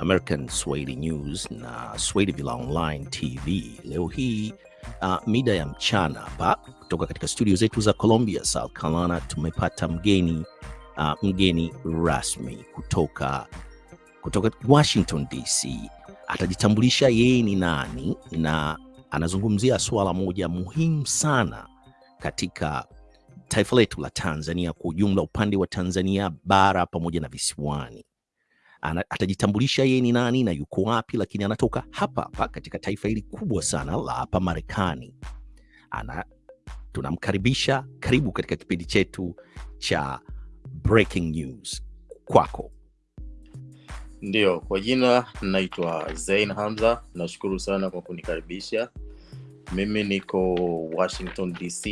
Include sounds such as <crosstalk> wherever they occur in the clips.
American Swahili News na Swahili Villa Online TV. Leo hii uh, mida ya mchana hapa kutoka katika studio zetu za Columbia, South Carolina, tumepata mgeni uh, mgeni rasmi kutoka kutoka Washington DC. Atajitambulisha yeye ni nani na anazungumzia suala moja muhimu sana katika taifa letu la Tanzania kwa ujumla, upande wa Tanzania bara pamoja na visiwani. Ana, atajitambulisha yeye ni nani na yuko wapi, lakini anatoka hapa hapa katika taifa hili kubwa sana la hapa Marekani. Ana tunamkaribisha, karibu katika kipindi chetu cha Breaking News. Kwako. Ndiyo, kwa jina naitwa Zain Hamza. Nashukuru sana kwa kunikaribisha. Mimi niko Washington DC.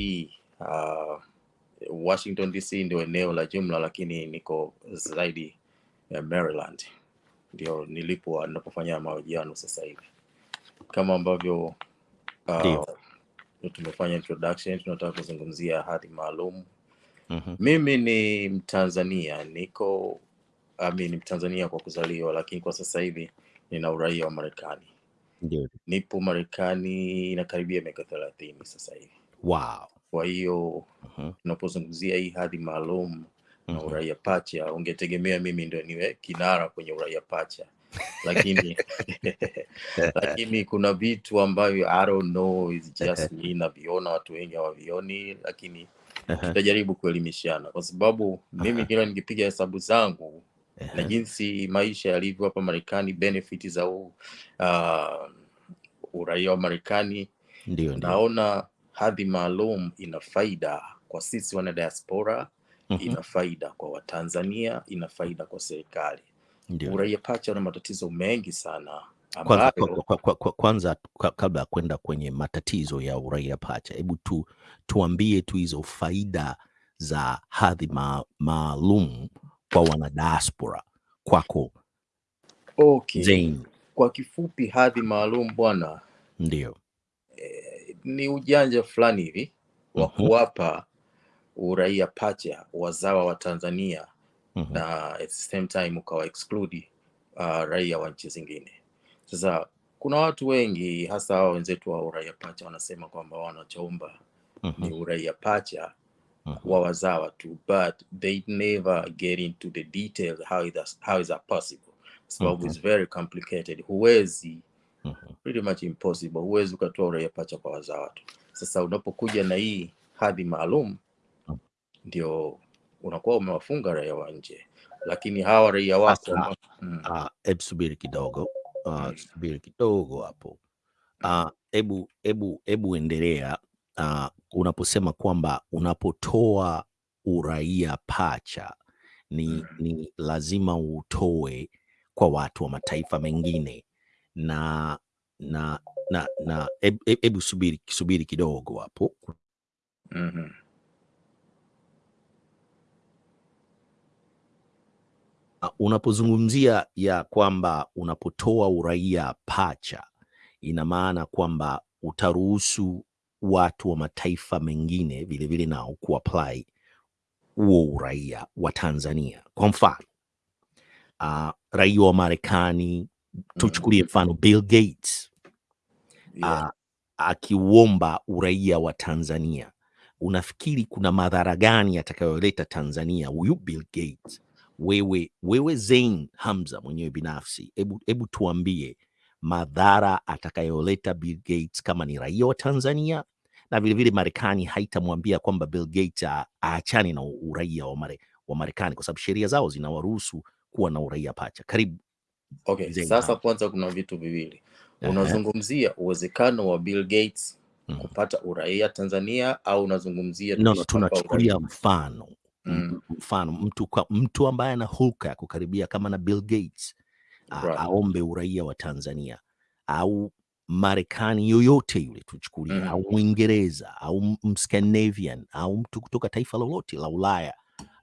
Uh, Washington DC ndio eneo la jumla, lakini niko zaidi ya Maryland, ndio nilipo ninapofanya mahojiano sasa hivi. Kama ambavyo uh, tumefanya introduction, tunataka kuzungumzia hadhi maalum. mm -hmm. Mimi ni Mtanzania, niko I ni Mtanzania kwa kuzaliwa, lakini kwa sasa hivi nina uraia wa Marekani. Ndio. Nipo Marekani inakaribia miaka thelathini sasa hivi. Wow. Kwa hiyo Mhm. tunapozungumzia hii hadhi maalum na Mhm. uraia pacha, ungetegemea mimi ndio niwe kinara kwenye uraia pacha, lakini <laughs> lakini kuna vitu ambavyo I don't know, is just me naviona, watu wengi hawavioni, lakini tutajaribu kuelimishana, kwa sababu mimi kila nikipiga hesabu zangu na jinsi maisha yalivyo hapa Marekani, benefit za u, uh, uraia wa Marekani, ndio. naona hadhi maalum ina faida kwa sisi wana diaspora, Mhm. ina faida kwa Watanzania, ina faida kwa serikali. Uraia pacha una matatizo mengi sana Kwanza, ambayo kwa, kwa, kwa, kwa, kwanza kwa, kabla ya kwenda kwenye matatizo ya uraia pacha, hebu tu tuambie tu hizo faida za hadhi ma, maalum kwa wanadiaspora kwako okay, Zain. kwa kifupi, hadhi maalum bwana, Ndio. eh, ni ujanja fulani hivi wa Mhm. kuwapa uraia pacha wazawa wa Tanzania Mhm. na at the same time ukawa exclude uh, raia wa nchi zingine. Sasa kuna watu wengi hasa hao wenzetu wa uraia pacha wanasema kwamba wanachoomba ni Mhm. uraia pacha Mhm. wa wazawa tu, but they never get into the details how is that, how is that possible, kwa sababu it's very complicated. Huwezi, Mhm. pretty much impossible, huwezi ukatoa uraia pacha kwa wazawa tu. Sasa unapokuja na hii hadhi maalum ndio unakuwa umewafunga raia wa nje, lakini hawa raia wako mm, ah, hebu subiri kidogo. Uh, mm, subiri kidogo hapo. Uh, hebu hebu hebu endelea. Uh, unaposema kwamba unapotoa uraia pacha ni, mm. ni lazima utoe kwa watu wa mataifa mengine. Na na na na hebu subiri subiri kidogo hapo. Mhm. Ah, unapozungumzia ya kwamba unapotoa uraia pacha ina maana kwamba utaruhusu watu wa mataifa mengine vilevile nao kuapply huo uraia wa Tanzania. Kwa mfano uh, raia wa Marekani, tuchukulie mfano Bill Gates Yeah. uh, akiuomba uraia wa Tanzania, unafikiri kuna madhara gani atakayoleta Tanzania huyu Bill Gates? Wewe, wewe Zain Hamza mwenyewe binafsi, hebu hebu tuambie madhara atakayoleta Bill Gates kama ni raia wa Tanzania, na vilevile Marekani haitamwambia kwamba Bill Gates aachane na uraia wa, Mare, wa Marekani kwa sababu sheria zao zinawaruhusu kuwa na uraia pacha. Karibu Okay, Zain sasa Hamza. kwanza kuna vitu viwili. Unazungumzia uwezekano wa Bill Gates mhm. kupata uraia Tanzania au unazungumzia No, no, tunachukulia mfano Mm, mfano mtu, kwa, mtu ambaye ana hulka ya kukaribia kama na Bill Gates right. aombe uraia wa Tanzania au Marekani yoyote yule tuchukulia, Mm, au Mwingereza au Mscandinavian au mtu kutoka taifa lolote la Ulaya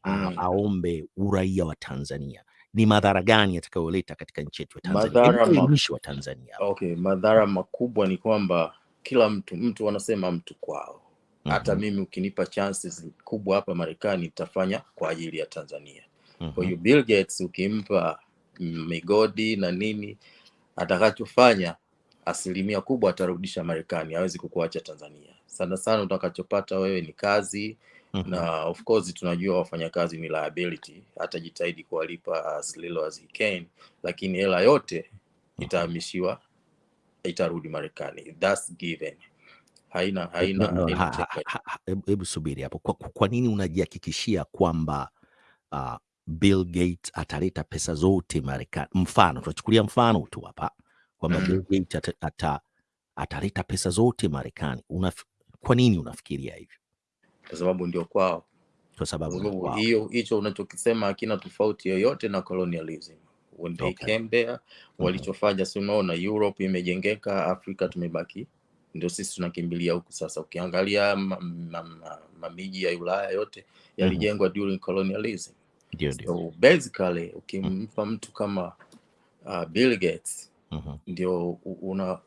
mm. aombe uraia wa Tanzania, ni madhara gani yatakayoleta katika nchi yetu ya Tanzania? Wa Tanzania. okay, madhara makubwa ni kwamba kila mtu mtu wanasema mtu kwao. Hata Mhm, mimi ukinipa chances kubwa hapa Marekani nitafanya kwa ajili ya Tanzania. Kwa mhm, hiyo Bill Gates ukimpa migodi na nini, atakachofanya asilimia kubwa atarudisha Marekani, hawezi kukuacha Tanzania. Sana sana utakachopata wewe ni kazi Mhm. na of course tunajua wafanyakazi ni liability, atajitahidi kuwalipa as little as he can, lakini hela yote itahamishiwa, itarudi Marekani. That's given, haina no, haina ha- ha- ha- ha- hebu hebu subiri hapo. Kwa, kwa nini unajihakikishia kwamba uh, Bill Gates ataleta pesa zote Marekani? Mfano, tunachukulia mfano tu hapa kwamba mm. Bill Gates ata, ata, ataleta pesa zote Marekani. Unaf, kwa nini unafikiria hivyo? kwa sababu ndio kwao. Kwa sababu hiyo hicho unachokisema hakina tofauti yoyote na colonialism. When they Okay. came there, mm walichofanya si unaona, Europe imejengeka, Afrika tumebaki, ndio sisi tunakimbilia huku sasa. Ukiangalia mamiji ma- ma- ma- ya Ulaya yote yalijengwa mm -hmm. during colonialism. Ndio, ndio. So basically ukimpa mtu kama uh, Bill Gates mm -hmm. ndio una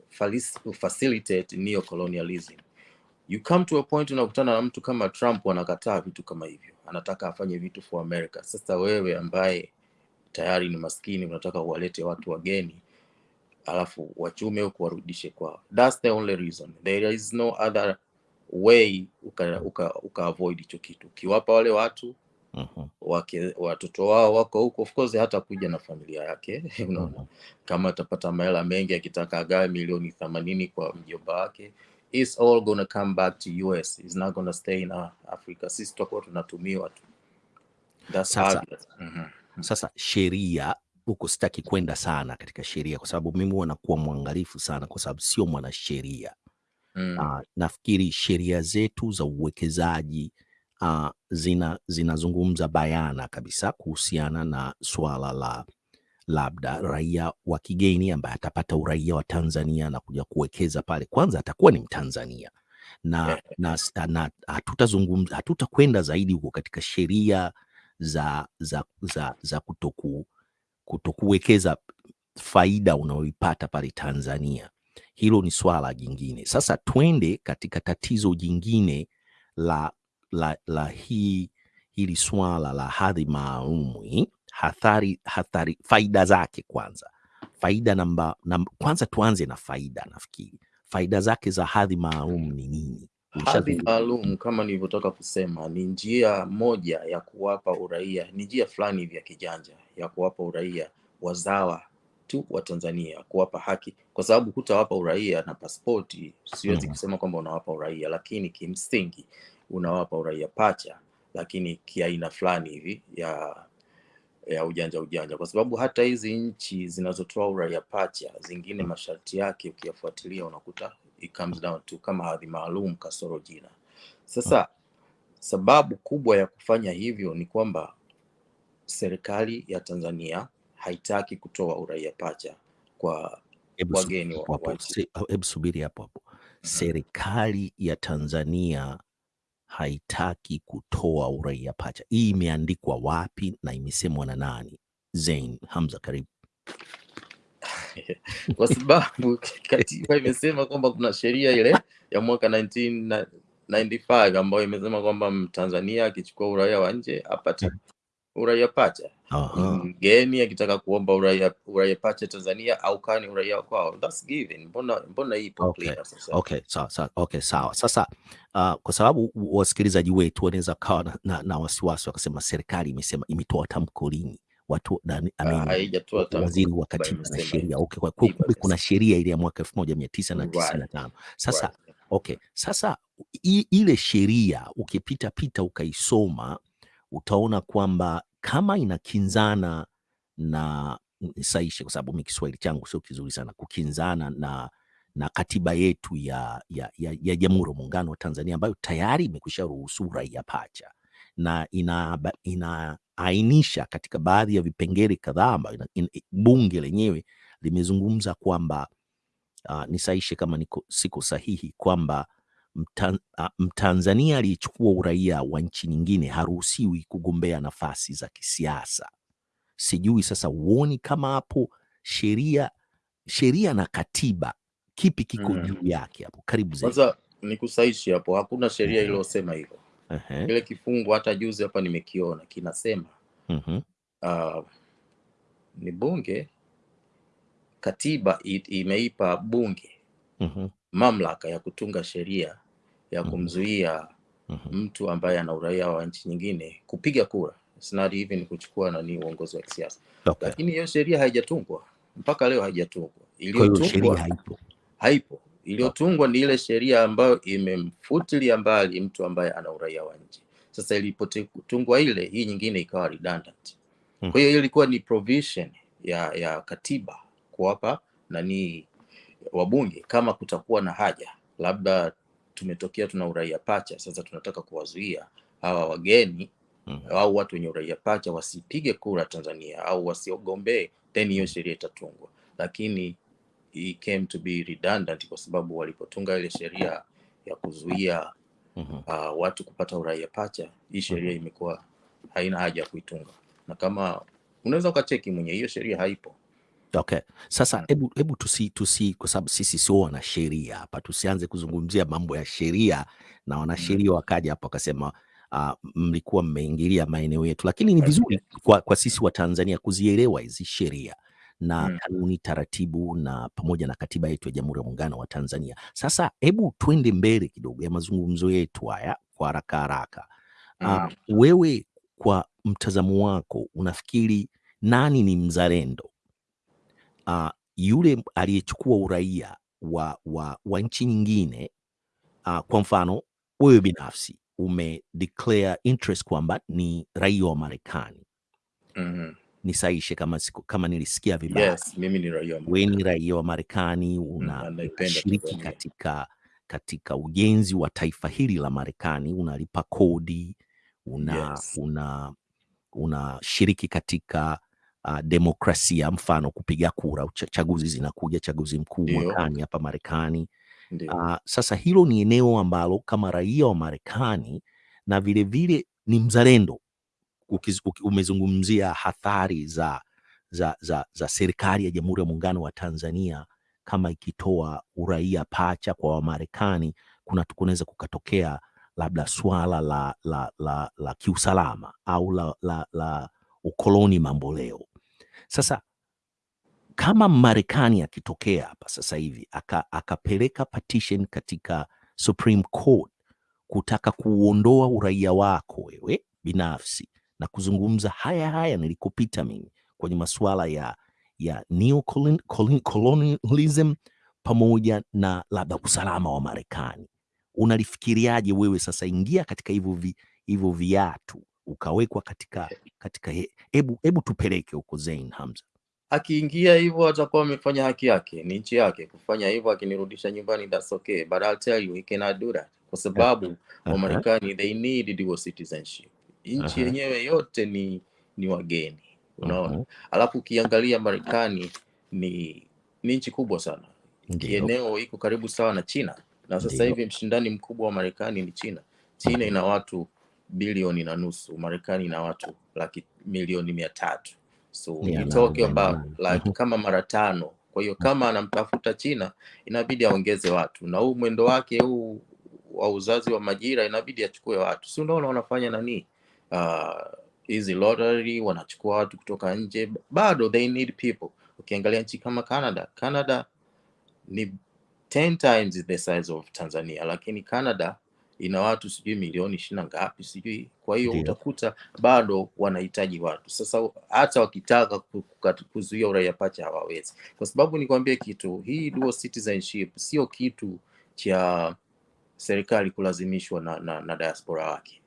facilitate neo-colonialism. You come to a point unakutana na mtu kama Trump anakataa vitu kama hivyo, anataka afanye vitu for America. Sasa wewe ambaye tayari ni maskini unataka uwalete watu wageni alafu wachume huko warudishe kwao. That's the only reason. There is no other way uka, uka, uka avoid hicho kitu. Ukiwapa wale watu Mhm. wake, watoto wao wako huko, of course hata kuja na familia yake <laughs> unaona, Mhm. kama atapata mahela mengi, akitaka agawe milioni themanini kwa mjomba wake, it's all gonna come back to US. It's not gonna stay in uh, Africa. Sisi tutakuwa tunatumiwa tu. That's Sasa mm -hmm. Sasa sheria huko, sitaki kwenda sana katika sheria, kwa sababu mimi huwa nakuwa mwangalifu sana, kwa sababu sio mwanasheria. Mm. Uh, nafikiri sheria zetu za uwekezaji uh, zina zinazungumza bayana kabisa kuhusiana na swala la labda raia wa kigeni ambaye atapata uraia wa Tanzania na kuja kuwekeza pale, kwanza atakuwa ni Mtanzania na, <laughs> na, na hatutazungumza hatutakwenda zaidi huko katika sheria za, za, za, za kutoku, kutokuwekeza faida unaoipata pale Tanzania. Hilo ni swala jingine. Sasa twende katika tatizo jingine la, la, la hii hili swala la hadhi maalum hii, hathari, hathari, faida zake kwanza. Faida namba, namba, kwanza tuanze na faida. Nafikiri faida zake za hadhi maalum ni nini? Hadhi maalum kama nilivyotoka kusema ni njia moja ya kuwapa uraia, ni njia fulani hivi ya kijanja ya kuwapa uraia wazawa tu wa Tanzania, kuwapa haki, kwa sababu hutawapa uraia na pasipoti. Siwezi mm. kusema kwamba unawapa uraia, lakini kimsingi unawapa uraia pacha, lakini kiaina fulani hivi ya ya ujanja ujanja, kwa sababu hata hizi nchi zinazotoa uraia pacha zingine masharti yake ukiyafuatilia unakuta it comes down to kama hadhi maalum kasoro jina. Sasa sababu kubwa ya kufanya hivyo ni kwamba serikali ya Tanzania haitaki kutoa uraia pacha kwa wageni wa, nchi. hebu subiri hapo hapo. Serikali ya Tanzania haitaki kutoa uraia pacha. Hii imeandikwa wapi na imesemwa na nani? Zain Hamza, karibu. <laughs> kwa sababu katiba imesema kwamba kuna sheria ile ya mwaka 1995 ambayo imesema kwamba Mtanzania akichukua uraia wa nje apate uraia pacha. Mgeni akitaka kuomba uraia uraia pacha Tanzania au kani uraia wa kwao, that's given. Mbona mbona hii ipo Okay. clear sasa? Okay, sawa sawa. Okay, sawa. Sasa uh, kwa sababu wasikilizaji wetu wanaweza kawa na, na, na wasiwasi wakasema serikali imesema imetoa tamko lini watu nani uh, waziri wa katiba na sheria. okay, kwa kumbe kuna sheria ile ya mwaka elfu moja mia tisa na tisini na tano. Sasa okay sasa i, ile sheria ukipita pita ukaisoma utaona kwamba kama inakinzana na nisaishe kwa sababu mi kiswahili changu sio kizuri sana kukinzana na na katiba yetu ya ya, ya, ya jamhuri ya muungano wa tanzania ambayo tayari imekwisha ruhusu uraia pacha na ina inaainisha katika baadhi ya vipengele kadhaa ambayo bunge lenyewe limezungumza kwamba uh, nisaishe kama niko, siko sahihi kwamba mta, uh, Mtanzania aliyechukua uraia wa nchi nyingine haruhusiwi kugombea nafasi za kisiasa. Sijui sasa, huoni kama hapo sheria sheria na katiba kipi kiko Mm. juu yake hapo? Karibu zaidi. Kwanza nikusaishi hapo, hakuna sheria iliyosema hivyo. Ehe, Kile kifungu hata juzi hapa nimekiona kinasema mhm, uh, ni bunge katiba i- imeipa bunge Mhm, mamlaka ya kutunga sheria ya Mhm. kumzuia mhm. mtu ambaye ana uraia wa nchi nyingine kupiga kura It's not even kuchukua nani uongozi wa kisiasa Okay. lakini hiyo sheria haijatungwa mpaka leo haijatungwa Kwa hiyo sheria iliyotungwa haipo. haipo iliyotungwa ni ile sheria ambayo imemfutilia mbali mtu ambaye ana uraia wa nje. sasa ilipotungwa ile hii nyingine ikawa redundant Mm. kwa hiyo hiyo ilikuwa ni provision ya ya katiba kuwapa nani wabunge kama kutakuwa na haja labda tumetokea tuna uraia pacha sasa tunataka kuwazuia hawa wageni mm. au watu wenye uraia pacha wasipige kura Tanzania au wasiogombee, then hiyo sheria itatungwa, lakini it came to be redundant kwa sababu walipotunga ile sheria ya kuzuia Mhm. uh, watu kupata uraia pacha, hii sheria imekuwa haina haja ya kuitunga, na kama unaweza ukacheki mwenye hiyo sheria haipo. Okay. Sasa Mm. hebu hebu tusi, tusi kwa sababu sisi sio wanasheria hapa, tusianze kuzungumzia mambo ya sheria na wanasheria wakaja hapa wakasema uh, mlikuwa mmeingilia maeneo yetu, lakini ni vizuri kwa, kwa sisi wa Tanzania kuzielewa hizi sheria na Mm. kanuni, taratibu na pamoja na katiba yetu ya Jamhuri ya Muungano wa Tanzania. Sasa hebu twende mbele kidogo ya mazungumzo yetu haya kwa haraka haraka. Uh, Mm. wewe kwa mtazamo wako unafikiri nani ni mzalendo? uh, yule aliyechukua uraia wa, wa, wa nchi nyingine uh, kwa mfano wewe binafsi ume declare interest kwamba ni raia wa Marekani, Mhm. Nisaishe kama, kama nilisikia vibaya. Yes, mimi ni raia wa Wewe ni Marekani. raia wa Marekani, Mm, unashiriki mm, katika katika ujenzi wa taifa hili la Marekani, unalipa kodi, una Yes. una unashiriki katika uh, demokrasia, mfano kupiga kura, chaguzi zinakuja, chaguzi mkuu mwakani hapa Marekani. Uh, sasa hilo ni eneo ambalo kama raia wa Marekani na vilevile vile ni mzalendo umezungumzia hathari za, za, za, za serikali ya Jamhuri ya Muungano wa Tanzania kama ikitoa uraia pacha kwa Wamarekani, kuna kunaweza kukatokea labda swala la, la, la, la kiusalama au la, la, la ukoloni mamboleo. Sasa kama Marekani akitokea hapa sasa hivi akapeleka aka, petition katika Supreme Court kutaka kuuondoa uraia wako wewe binafsi na kuzungumza haya haya nilikopita mimi kwenye masuala ya, ya neocolonialism pamoja na labda usalama wa Marekani, unalifikiriaje wewe sasa? Ingia katika hivyo vi, hivyo viatu ukawekwa katika katika, he- hebu hebu tupeleke huko Zain Hamza. akiingia hivyo atakuwa amefanya haki yake, ni nchi yake kufanya hivyo. Akinirudisha nyumbani, that's okay, but I'll tell you he cannot do that, kwa sababu Aha, Wamarekani they need dual citizenship. Nchi yenyewe yote ni ni wageni, unaona. uh -huh. Alafu ukiangalia Marekani ni ni nchi kubwa sana, kieneo iko karibu sawa na China, na sasa hivi mshindani mkubwa wa Marekani ni China. China ina watu bilioni na nusu, Marekani ina watu laki milioni mia tatu. So Yeah, about like kama mara tano. Kwa hiyo kama anamtafuta China inabidi aongeze watu, na huu mwendo wake huu wa uzazi wa majira inabidi achukue watu, si unaona wanafanya nani Ah, uh, lottery wanachukua watu kutoka nje, bado they need people. Ukiangalia nchi kama Canada, Canada ni 10 times the size of Tanzania, lakini Canada ina watu sijui milioni ishirini na ngapi sijui. Kwa hiyo yeah. utakuta bado wanahitaji watu. Sasa hata wakitaka ku- ku- kuzuia uraia pacha hawawezi, kwa sababu nikwambie kitu, hii dual citizenship sio kitu cha serikali kulazimishwa na, na, na diaspora wake.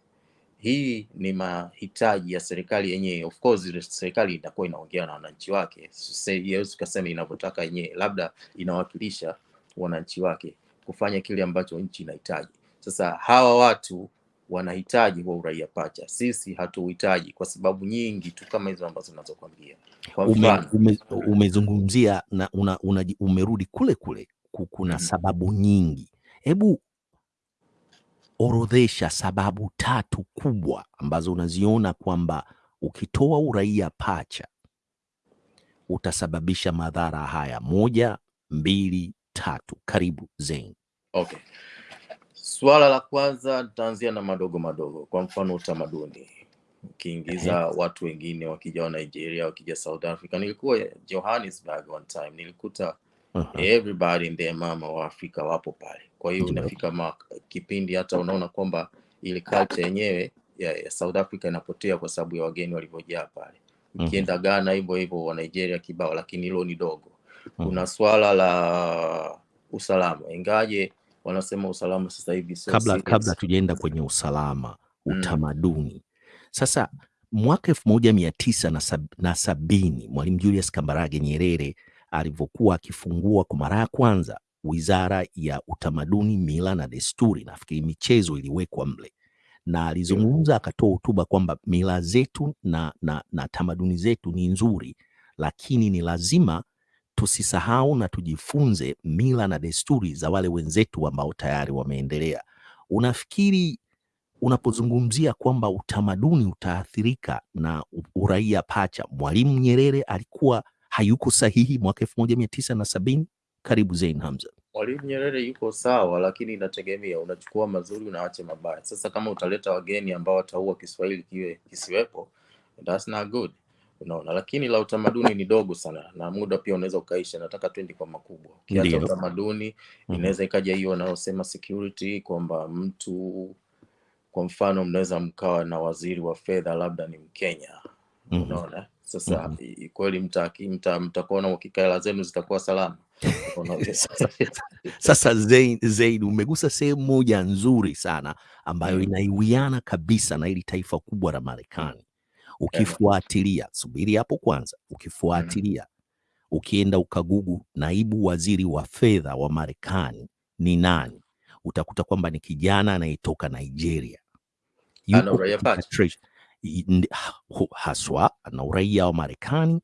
Hii ni mahitaji ya serikali yenyewe. Of course serikali itakuwa inaongea na wananchi wake, siwezi ukasema inavyotaka yenyewe, labda inawakilisha wananchi wake kufanya kile ambacho nchi inahitaji. Sasa hawa watu wanahitaji huo uraia pacha, sisi hatuhitaji kwa sababu nyingi tu kama hizo ambazo zinazokwambia. Kwa ume, mfano ume, umezungumzia na una, una, umerudi kule kule ku- kuna Mhm. sababu nyingi. Hebu orodhesha sababu tatu kubwa ambazo unaziona kwamba ukitoa uraia pacha utasababisha madhara haya: moja, mbili, tatu. Karibu Zain. Okay. Swala la kwanza nitaanzia na madogo madogo, kwa mfano utamaduni. ukiingiza watu wengine wakija wa Nigeria, wakija South Africa. Nilikuwa Johannesburg one time, nilikuta Aha. everybody and their mama wa Afrika wapo pale. Kwa hiyo inafika ma, kipindi hata unaona kwamba ile culture yenyewe ya, ya South Africa inapotea kwa sababu ya wageni walivyojaa pale. Ukienda uh -huh. Ghana hivyo hivyo, wa Nigeria kibao, lakini hilo ni dogo. Mhm. Kuna swala la usalama, ingaje wanasema usalama sasa hivi sio kabla serious. kabla tujaenda kwenye usalama utamaduni Mm. utamaduni sasa mwaka elfu moja mia tisa na sabini mwalimu julius kambarage nyerere alivyokuwa akifungua kwa mara ya kwanza wizara ya utamaduni mila na desturi nafikiri michezo iliwekwa mle na alizungumza akatoa hotuba kwamba mila zetu na, na, na tamaduni zetu ni nzuri lakini ni lazima tusisahau na tujifunze mila na desturi za wale wenzetu ambao tayari wameendelea. Unafikiri unapozungumzia kwamba utamaduni utaathirika na uraia pacha, Mwalimu Nyerere alikuwa hayuko sahihi mwaka elfu moja mia tisa na sabini? Karibu Zain Hamza. Mwalimu Nyerere yuko sawa, lakini inategemea unachukua mazuri unaache mabaya. Sasa kama utaleta wageni ambao wataua Kiswahili kiwe kisiwepo, that's not good, unaona. Lakini la utamaduni ni dogo sana, na muda pia unaweza ukaisha. Nataka twende kwa makubwa. Ukiacha utamaduni, Mhm. inaweza ikaja hiyo wanaosema security, kwamba mtu kwa mfano mnaweza mkawa na waziri wa fedha labda ni Mkenya, unaona mm unaona. Sasa mm -hmm. kweli mtakuwa mta- mta na uhakika hela zenu zitakuwa salama. <laughs> Sasa Zein umegusa sehemu moja nzuri sana ambayo Mm. inaiwiana kabisa na hili taifa kubwa la Marekani. Ukifuatilia, subiri hapo kwanza, ukifuatilia ukienda ukagugu naibu waziri wa fedha wa Marekani ni nani, utakuta kwamba ni kijana anayetoka Nigeria, yuko haswa na uraia wa Marekani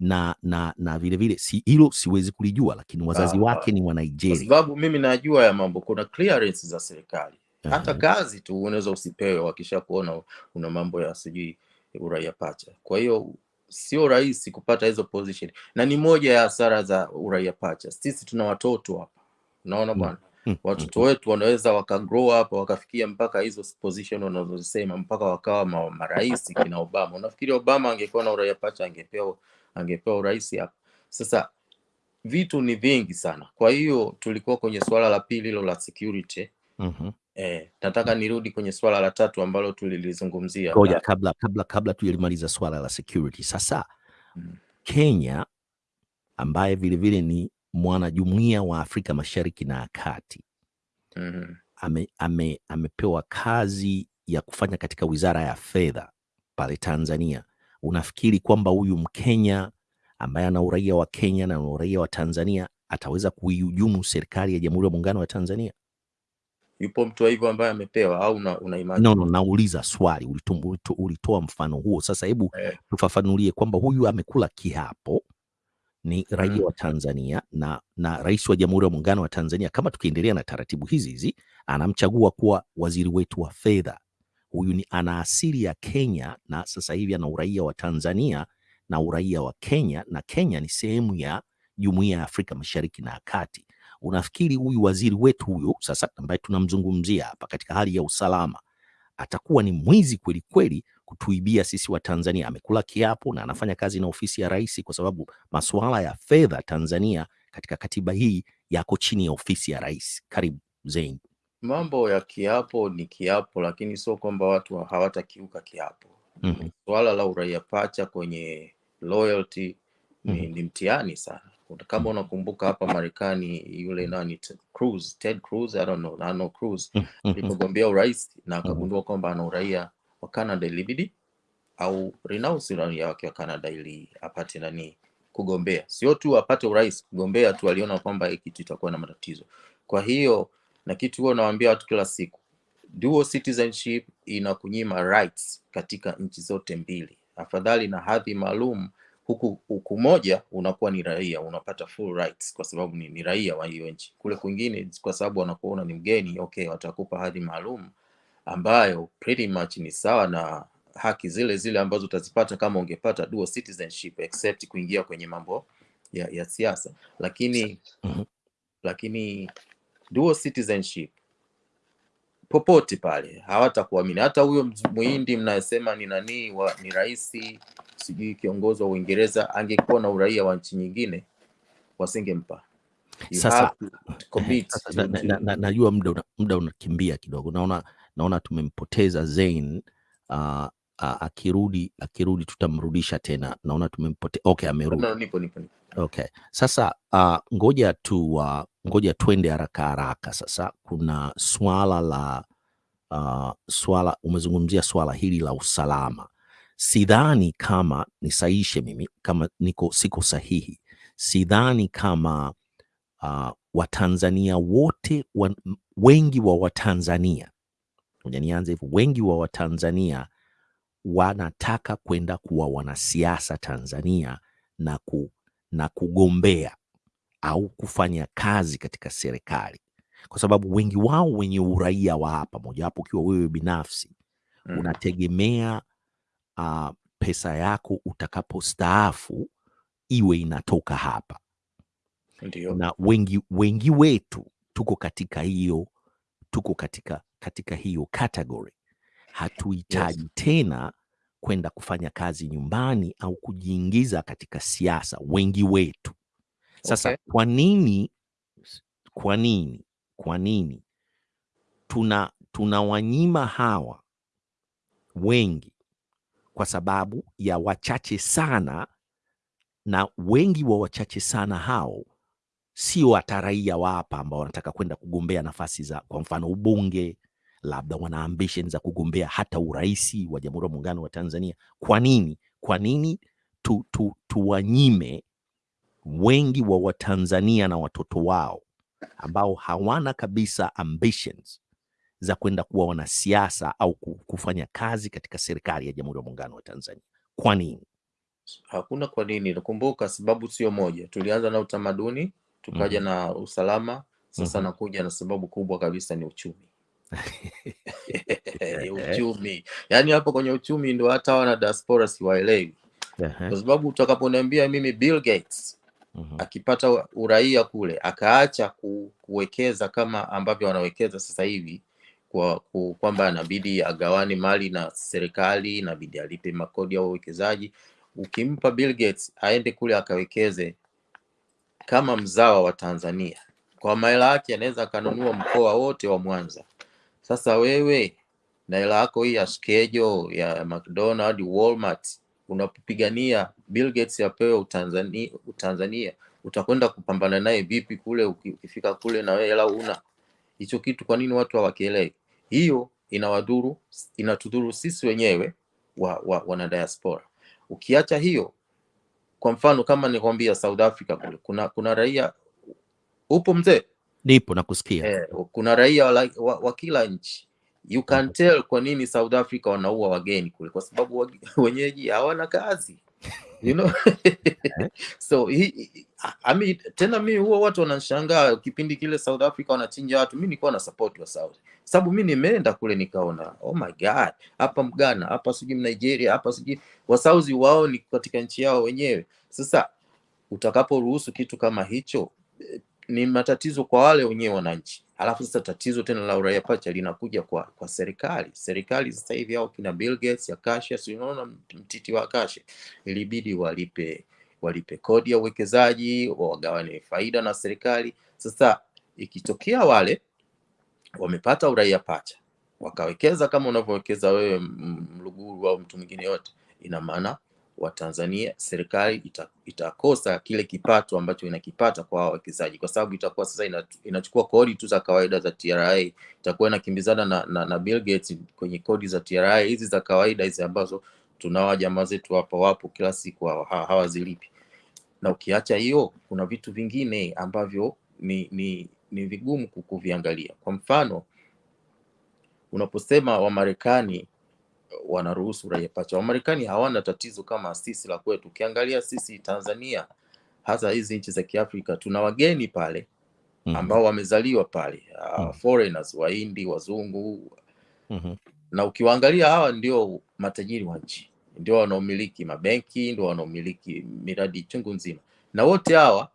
na na na vile vile si hilo siwezi kulijua, lakini wazazi Ah, wake ni wa kwa sababu mimi najua ya mambo, kuna clearance za serikali. Hata kazi tu unaweza usipewe wakisha kuona una mambo ya sijui uraia pacha. Kwa hiyo sio rahisi kupata hizo position, na ni moja ya hasara za uraia pacha. Sisi tuna watoto hapa, unaona bwana, Mm, watoto wetu wanaweza waka grow up wakafikia mpaka hizo position wanazosema mpaka wakawa ma, marais kina Obama. Unafikiri Obama angekuwa na uraia pacha angepewa angepewa urais hapa? Sasa vitu ni vingi sana. Kwa hiyo tulikuwa kwenye suala la pili hilo la security. mm -hmm. Eh, nataka nirudi kwenye swala la tatu ambalo tulilizungumzia Ngoja la, kabla kabla kabla tujalimaliza swala la security. Sasa Mm. Kenya ambaye vilevile vile ni mwanajumuiya wa Afrika Mashariki na Kati mm-hmm. amepewa ame, ame, amepewa kazi ya kufanya katika wizara ya fedha pale Tanzania. Unafikiri kwamba huyu Mkenya ambaye ana uraia wa Kenya na uraia wa Tanzania ataweza kuihujumu serikali ya Jamhuri ya Muungano wa Tanzania? yupo mtu hivyo ambaye amepewa au una, una imani? No, no, nauliza swali, ulitoa mfano huo. Sasa hebu Eh, tufafanulie kwamba huyu amekula kiapo, ni raia mm. wa Tanzania na, na rais wa Jamhuri ya Muungano wa Tanzania, kama tukiendelea na taratibu hizi hizi, anamchagua kuwa waziri wetu wa fedha. Huyu ni ana asili ya Kenya na sasa hivi ana uraia wa Tanzania na uraia wa Kenya, na Kenya ni sehemu ya Jumuiya ya Afrika Mashariki na Kati. Unafikiri huyu waziri wetu huyu sasa ambaye tunamzungumzia hapa katika hali ya usalama atakuwa ni mwizi kweli kweli kutuibia sisi wa Tanzania. Amekula kiapo na anafanya kazi na ofisi ya rais, kwa sababu masuala ya fedha Tanzania katika katiba hii yako chini ya ofisi ya rais. Karibu Zain. Mambo ya kiapo ni kiapo, lakini sio kwamba watu hawatakiuka kiapo. Mhm. Swala la uraia pacha kwenye loyalty mm -hmm. ni mtihani sana. Kama unakumbuka hapa Marekani yule nani Cruz, Ted Cruz, I don't know, Cruz Mhm. alipogombea urais na akagundua kwamba ana uraia wa Canada ilibidi au renounce uraia wake wa Canada ili apate nani kugombea, sio tu apate urais, kugombea tu, aliona kwamba hii kitu itakuwa na matatizo. Kwa hiyo na kitu huo nawaambia watu kila siku, dual citizenship inakunyima rights katika nchi zote mbili. Afadhali na hadhi maalum huku huku moja unakuwa ni raia, unapata full rights kwa sababu ni, ni raia wa hiyo nchi. Kule kwingine kwa sababu wanakuona ni mgeni, okay, watakupa hadhi maalum ambayo pretty much ni sawa na haki zile zile ambazo utazipata kama ungepata dual citizenship except kuingia kwenye mambo ya, ya siasa, lakini Mhm. lakini dual citizenship popote pale hawatakuamini. Hata huyo muhindi mnayesema ni nani wa, ni rais sijui kiongozi wa Uingereza angekuwa na uraia wa nchi nyingine wasingempa. <laughs> Sasa na, na, na, najua muda muda unakimbia kidogo, naona naona tumempoteza Zain. Uh, uh, akirudi akirudi tutamrudisha tena, naona tumempote. Okay, amerudi. no, nipo nipo nipo. Okay, sasa uh, ngoja tu uh, ngoja twende haraka haraka. Sasa kuna swala la uh, swala umezungumzia swala hili la usalama. Sidhani kama nisaishe mimi kama niko siko sahihi, sidhani kama uh, Watanzania wote wa, wengi wa Watanzania, ngoja nianze hivyo, wengi wa Watanzania wanataka kwenda kuwa wanasiasa Tanzania na, ku, na kugombea au kufanya kazi katika serikali, kwa sababu wengi wao wenye uraia wa hapa, mojawapo ukiwa wewe binafsi Mm. unategemea uh, pesa yako utakapostaafu iwe inatoka hapa Ndiyo. na wengi, wengi wetu tuko katika hiyo tuko katika, katika hiyo category. Hatuhitaji Yes. tena kwenda kufanya kazi nyumbani au kujiingiza katika siasa, wengi wetu. Sasa Okay. kwa nini, kwa nini, kwa nini tuna tunawanyima hawa wengi kwa sababu ya wachache sana, na wengi wa wachache sana hao sio hata raia wa hapa ambao wanataka kwenda kugombea nafasi za kwa mfano ubunge, labda wana ambition za kugombea hata uraisi wa Jamhuri ya Muungano wa Tanzania. Kwa nini? Kwa nini tu, tu, tuwanyime wengi wa Watanzania na watoto wao ambao hawana kabisa ambitions za kwenda kuwa wanasiasa au kufanya kazi katika serikali ya Jamhuri ya Muungano wa Tanzania? Kwa nini? Hakuna kwa nini. Nakumbuka sababu sio moja. Tulianza na utamaduni, tukaja mm -hmm. na usalama, sasa mm -hmm. nakuja na sababu kubwa kabisa ni uchumi. <laughs> Ehe, uchumi. yani hapo kwenye uchumi ndo hata wana diaspora siwaelewi. Kwa sababu utakaponiambia mimi Bill Gates Uhum. akipata uraia kule akaacha ku, kuwekeza kama ambavyo wanawekeza sasa hivi kwa kwamba anabidi agawane mali na serikali, inabidi alipe makodi ya uwekezaji. Ukimpa Bill Gates aende kule akawekeze kama mzawa wa Tanzania, kwa mahela yake anaweza akanunua mkoa wote wa Mwanza. Sasa wewe na hela yako hii ya skejo ya McDonald, Walmart unapopigania Bill Gates apewe Utanzania, Utanzania utakwenda kupambana naye vipi kule? Ukifika kule na wewe hela una hicho kitu, kwa nini watu hawakielewi? Hiyo inawadhuru, inatudhuru sisi wenyewe wa, wa, wana diaspora. Ukiacha hiyo, kwa mfano kama nikwambia South Africa kule kuna kuna raia upo mzee nipo nakusikia. eh, kuna raia wa, wa, wa kila nchi. You can tell kwa nini South Africa wanaua wageni kule, kwa sababu <laughs> wenyeji hawana kazi. You know? <laughs> So hi, hi- I mean, tena mi huwa watu wanashangaa kipindi kile South Africa wanachinja watu, mi nilikuwa na support wa South, sababu mi nimeenda kule nikaona, oh my god, hapa Mgana, hapa sijui Nigeria, hapa sijui wasauzi wao ni katika nchi yao wenyewe. Sasa utakaporuhusu kitu kama hicho eh, ni matatizo kwa wale wenyewe wananchi. Alafu sasa tatizo tena la uraia pacha linakuja kwa kwa serikali. Serikali sasa hivi hao kina Bill Gates, Akasha, si unaona mtiti wa Akasha, ilibidi walipe walipe kodi ya uwekezaji, wagawane faida na serikali. Sasa ikitokea wale wamepata uraia pacha wakawekeza kama unavyowekeza wewe Mluguru au mtu mwingine yote, ina maana Watanzania serikali ita, itakosa kile kipato ambacho inakipata kwa wawekezaji, kwa sababu itakuwa sasa ina, inachukua kodi tu za kawaida za TRA, itakuwa inakimbizana na, na, na Bill Gates kwenye kodi za TRA hizi za kawaida hizi ambazo tunawa jamaa zetu hapa wapo kila siku hawazilipi hawa- hawazilipi na ukiacha hiyo kuna vitu vingine ambavyo ni ni ni vigumu ku- kuviangalia. Kwa mfano, unaposema Wamarekani wanaruhusu raia pacha, Wamarekani hawana tatizo kama sisi la kwetu. Ukiangalia sisi Tanzania, hasa hizi nchi za Kiafrika, tuna wageni pale Mhm, ambao wamezaliwa pale, uh, foreigners, Wahindi, wazungu, mhm, na ukiwaangalia hawa ndio matajiri wa nchi, ndio wanaomiliki mabenki, ndio wanaomiliki miradi chungu nzima, na wote hawa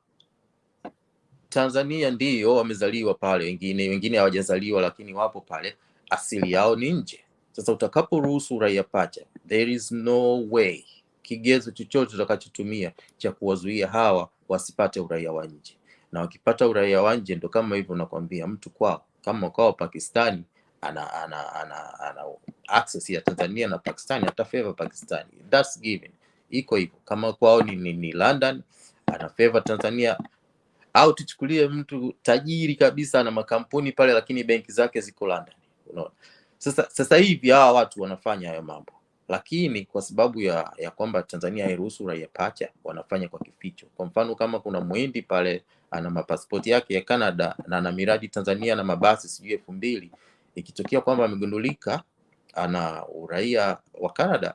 Tanzania ndio wamezaliwa pale, wengine wengine hawajazaliwa lakini wapo pale, asili yao ni nje. Sasa utakaporuhusu uraia pacha, there is no way, kigezo chochote utakachotumia cha kuwazuia hawa wasipate uraia wa nje, na wakipata uraia wa nje ndo kama hivyo nakwambia, mtu kwao kama kwao Pakistani ana, ana, ana, ana access ya Tanzania na Pakistani ata favor Pakistani, that's given, iko hivyo. Kama kwao ni, ni, ni London ana favor Tanzania, au tuchukulie mtu tajiri kabisa ana makampuni pale, lakini benki zake ziko London, unaona. Sasa sasa hivi hawa watu wanafanya hayo mambo, lakini kwa sababu ya ya kwamba Tanzania hairuhusu raia pacha, wanafanya kwa kificho. Kwa mfano kama kuna mwindi pale ana mapasipoti yake ya Canada na ana miradi Tanzania na mabasi sijui elfu mbili ikitokea kwamba amegundulika ana uraia wa Canada,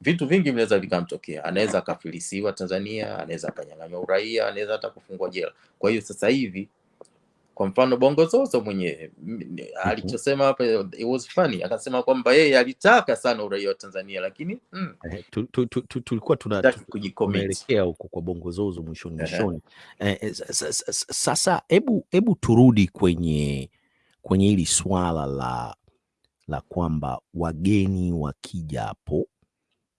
vitu vingi vinaweza vikamtokea. Anaweza akafilisiwa Tanzania, anaweza akanyang'anywa uraia, anaweza hata kufungwa jela. Kwa hiyo sasa hivi kwa mfano Bongo Zozo mwenyewe alichosema hapa it was funny, akasema kwamba yeye alitaka sana uraia wa Tanzania lakini mm, Eh, tu- tu- tu- tu- tulikuwa tunaelekea huko kwa bongo zozo mwishoni mwishoni. Eh, eh, sa- sa- sa- sa- Sasa hebu hebu turudi kwenye kwenye hili swala la la kwamba wageni wakija hapo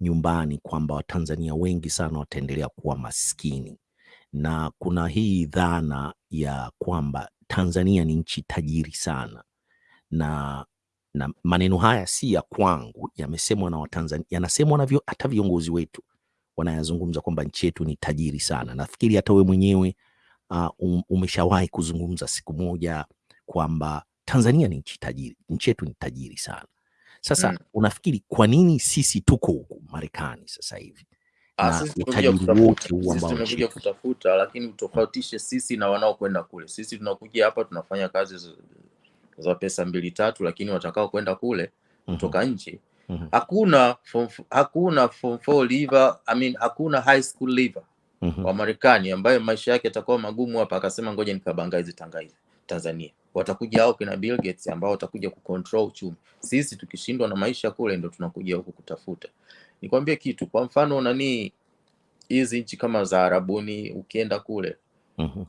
nyumbani kwamba Watanzania wengi sana wataendelea kuwa maskini, na kuna hii dhana ya kwamba Tanzania ni nchi tajiri sana, na na maneno haya si ya kwangu, yamesemwa na Watanzania, yanasemwa na hata viongozi wetu wanayazungumza kwamba nchi yetu ni tajiri sana. Nafikiri hata wewe mwenyewe uh, um, umeshawahi kuzungumza siku moja kwamba Tanzania ni nchi tajiri, nchi yetu ni tajiri sana. Sasa Mm. unafikiri kwa nini sisi tuko huku Marekani sasa hivi na utajiri wote kutafuta, huu ambao kutafuta, lakini utofautishe sisi na wanaokwenda kule. Sisi tunakuja hapa tunafanya kazi za- za pesa mbili tatu, lakini watakao kwenda kule Mhm, kutoka nje mhm, hakuna form, f- hakuna form four leaver, I mean, hakuna high school leaver mhm, wa Marekani ambaye maisha yake yatakuwa magumu hapa akasema ngoja nikabangaize Tanzania Tanzania. Watakuja hao kina Bill Gates ambao watakuja kucontrol uchumi. Sisi tukishindwa na maisha kule ndo tunakuja huku kutafuta. Nikwambie kitu, kwa mfano nani hizi nchi kama za Arabuni ukienda kule mhm,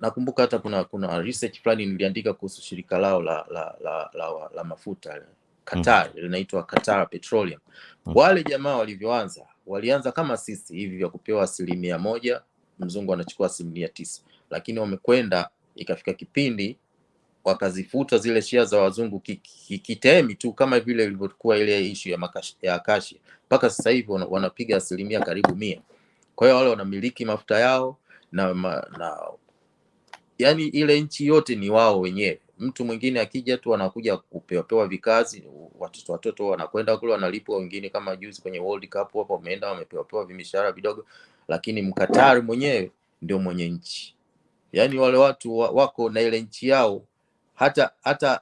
nakumbuka hata kuna kuna research fulani niliandika kuhusu shirika lao la la la, la, la, la mafuta Qatar linaitwa Qatar Petroleum. mhm, Wale jamaa walivyoanza walianza kama sisi hivi vya kupewa asilimia moja, mzungu anachukua asilimia tisa, lakini wamekwenda ikafika kipindi wakazifuta zile shia za wazungu ki- ki- kitemi tu kama vile ilivyokuwa ile ishu ya, makashi, ya Acacia mpaka sasa hivi wanapiga asilimia karibu mia. Kwa hiyo wale wanamiliki mafuta yao na, ma, na yani ile nchi yote ni wao wenyewe. Mtu mwingine akija tu anakuja kupewapewa vikazi, watoto watoto wanakwenda kule wanalipwa, wengine kama juzi kwenye World Cup hapo wameenda wamepewapewa vimishahara vidogo, lakini Mkatari mwenyewe ndio mwenye nchi. Yaani wale watu wako na ile nchi yao, hata hata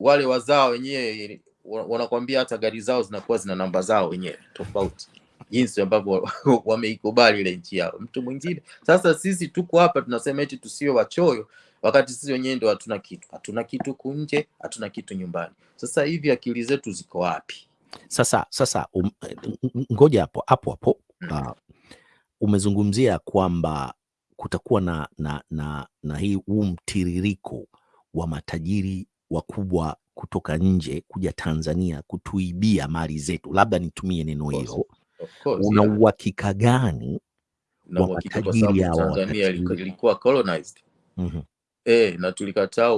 wale wazao wenyewe wa- wanakwambia hata gari zao zinakuwa zina namba zao wenyewe tofauti jinsi ambavyo <laughs> wameikubali ile nchi yao. Mtu mwingine sasa, sisi tuko hapa tunasema eti tusiwe wachoyo, wakati sisi wenyewe ndo hatuna kitu, hatuna kitu kunje, hatuna kitu nyumbani. Sasa hivi akili zetu ziko wapi? Sasa sasa um, ngoja hapo hapo hapo uh, umezungumzia kwamba kutakuwa na, na, na, na hii huu mtiririko wa matajiri wakubwa kutoka nje kuja Tanzania kutuibia mali zetu, labda nitumie neno hilo. Una uhakika gani Na wa matajiri hawa Tanzania ilikuwa, colonized mm eh, na tulikataa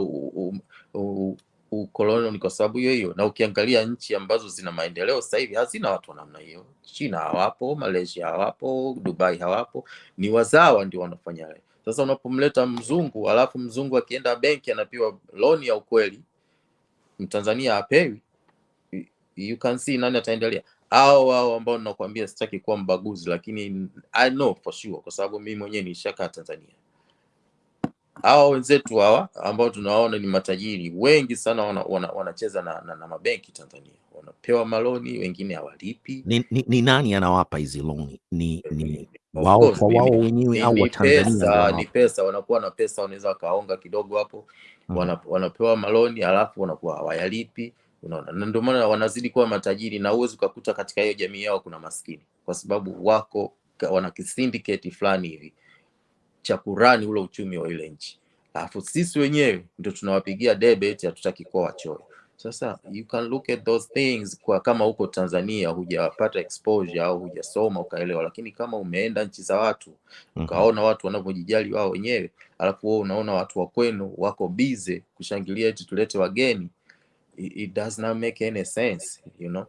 ukoloni ni kwa sababu hiyo hiyo. Na ukiangalia nchi ambazo zina maendeleo sasa hivi hazina watu wa namna hiyo. China hawapo, Malaysia hawapo, Dubai hawapo, ni wazawa ndio wanafanya. Sasa unapomleta mzungu, alafu mzungu akienda benki anapewa loan ya ukweli, mtanzania apewi, you can see nani ataendelea au hao ambao nakwambia, sitaki kuwa mbaguzi, lakini I know for sure, kwa sababu mimi mwenyewe nishakaa Tanzania hawa wenzetu hawa ambao tunawaona ni matajiri wengi sana wanacheza wana, wana, na, na, na mabenki Tanzania, wanapewa maloni, wengine hawalipi. Ni, ni, ni nani anawapa hizi loni? Ni, ni wao kwa wao wenyewe au Watanzania pesa, ni pesa, wanakuwa na pesa, wanaweza wakaonga kidogo hapo, mm. wana, wanapewa maloni alafu wanakuwa hawayalipi. Unaona, na ndio maana wanazidi kuwa matajiri, na huwezi ukakuta katika hiyo jamii yao kuna maskini, kwa sababu wako wana kisindiketi fulani hivi cha kurani ule uchumi wa ile nchi. alafu sisi wenyewe ndio tunawapigia debe eti hatutaki kuwa wachoyo sasa you can look at those things kwa kama huko tanzania hujapata exposure au hujasoma ukaelewa lakini kama umeenda nchi za watu Mhm. ukaona watu wanavyojijali wao wenyewe alafu wewe unaona watu wa kwenu wako bize kushangilia eti tulete wageni it, it does not make any sense you know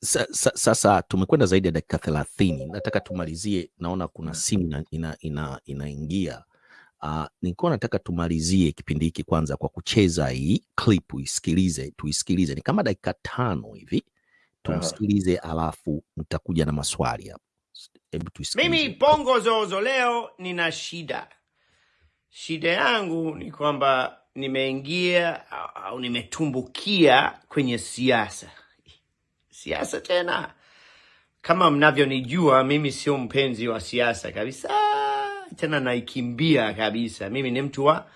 Sa, sa, sasa tumekwenda zaidi ya dakika thelathini. Nataka tumalizie, naona kuna simu ina, ina, ina, inaingia. Uh, nilikuwa nataka tumalizie kipindi hiki kwanza kwa kucheza hii clip, uisikilize, tuisikilize, ni kama dakika tano hivi, tumsikilize, alafu nitakuja na maswali hapo. Hebu tuisikilize. Mimi Bongo Zozo leo nina shida. Shida yangu ni kwamba nimeingia au- au nimetumbukia kwenye siasa. Siasa tena, kama mnavyonijua, mimi sio mpenzi wa siasa kabisa, tena naikimbia kabisa. Mimi ni mtu wa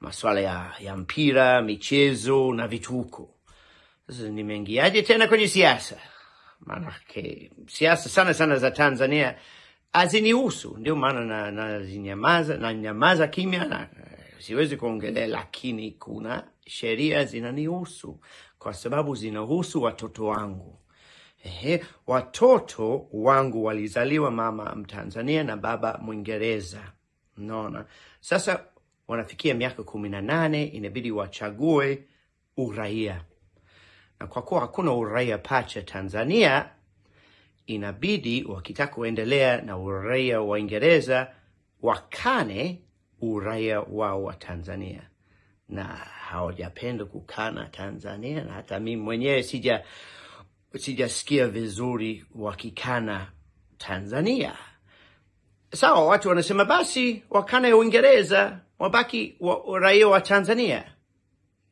masuala ya, ya mpira, michezo na vituko. Sasa nimeingiaje tena kwenye siasa? Maanake siasa sana sana za Tanzania hazinihusu, ndio maana nazinyamaza na nyamaza kimya na eh, siwezi kuongelea, lakini kuna sheria zinanihusu kwa sababu zinahusu watoto wangu. Ehe, watoto wangu walizaliwa mama Mtanzania na baba Mwingereza. Unaona, sasa wanafikia miaka kumi na nane, inabidi wachague uraia, na kwa kuwa hakuna uraia pacha Tanzania, inabidi wakitaka kuendelea na uraia wa ingereza wakane uraia wao wa Tanzania, na hawajapenda kukana Tanzania, na hata mimi mwenyewe sija sijasikia vizuri wakikana Tanzania. Sawa, watu wanasema basi wakana ya Uingereza, wabaki wa raia wa Tanzania.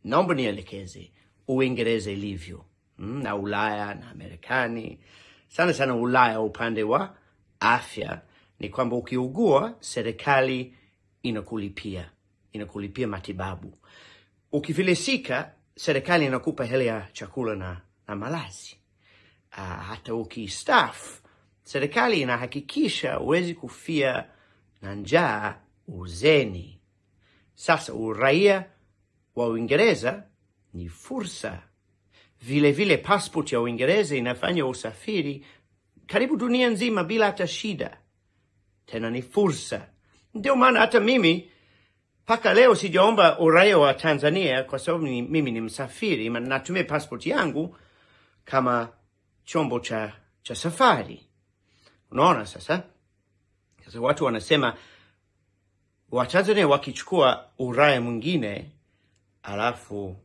Naomba nielekeze Uingereza ilivyo mm, na Ulaya na Marekani, sana sana Ulaya upande wa afya ni kwamba ukiugua, serikali inakulipia inakulipia matibabu. Ukifilisika, serikali inakupa hela ya chakula na, na malazi. Uh, hata ukistaafu, serikali inahakikisha huwezi kufia na njaa uzeni. Sasa uraia wa Uingereza ni fursa. vilevile. vile passport ya Uingereza inafanya usafiri karibu dunia nzima bila hata shida, tena ni fursa. Ndio maana hata mimi mpaka leo sijaomba uraia wa Tanzania kwa sababu mimi ni msafiri, natumia passport yangu kama chombo cha, cha safari. Unaona sasa, sasa watu wanasema Watanzania wakichukua uraya mwingine alafu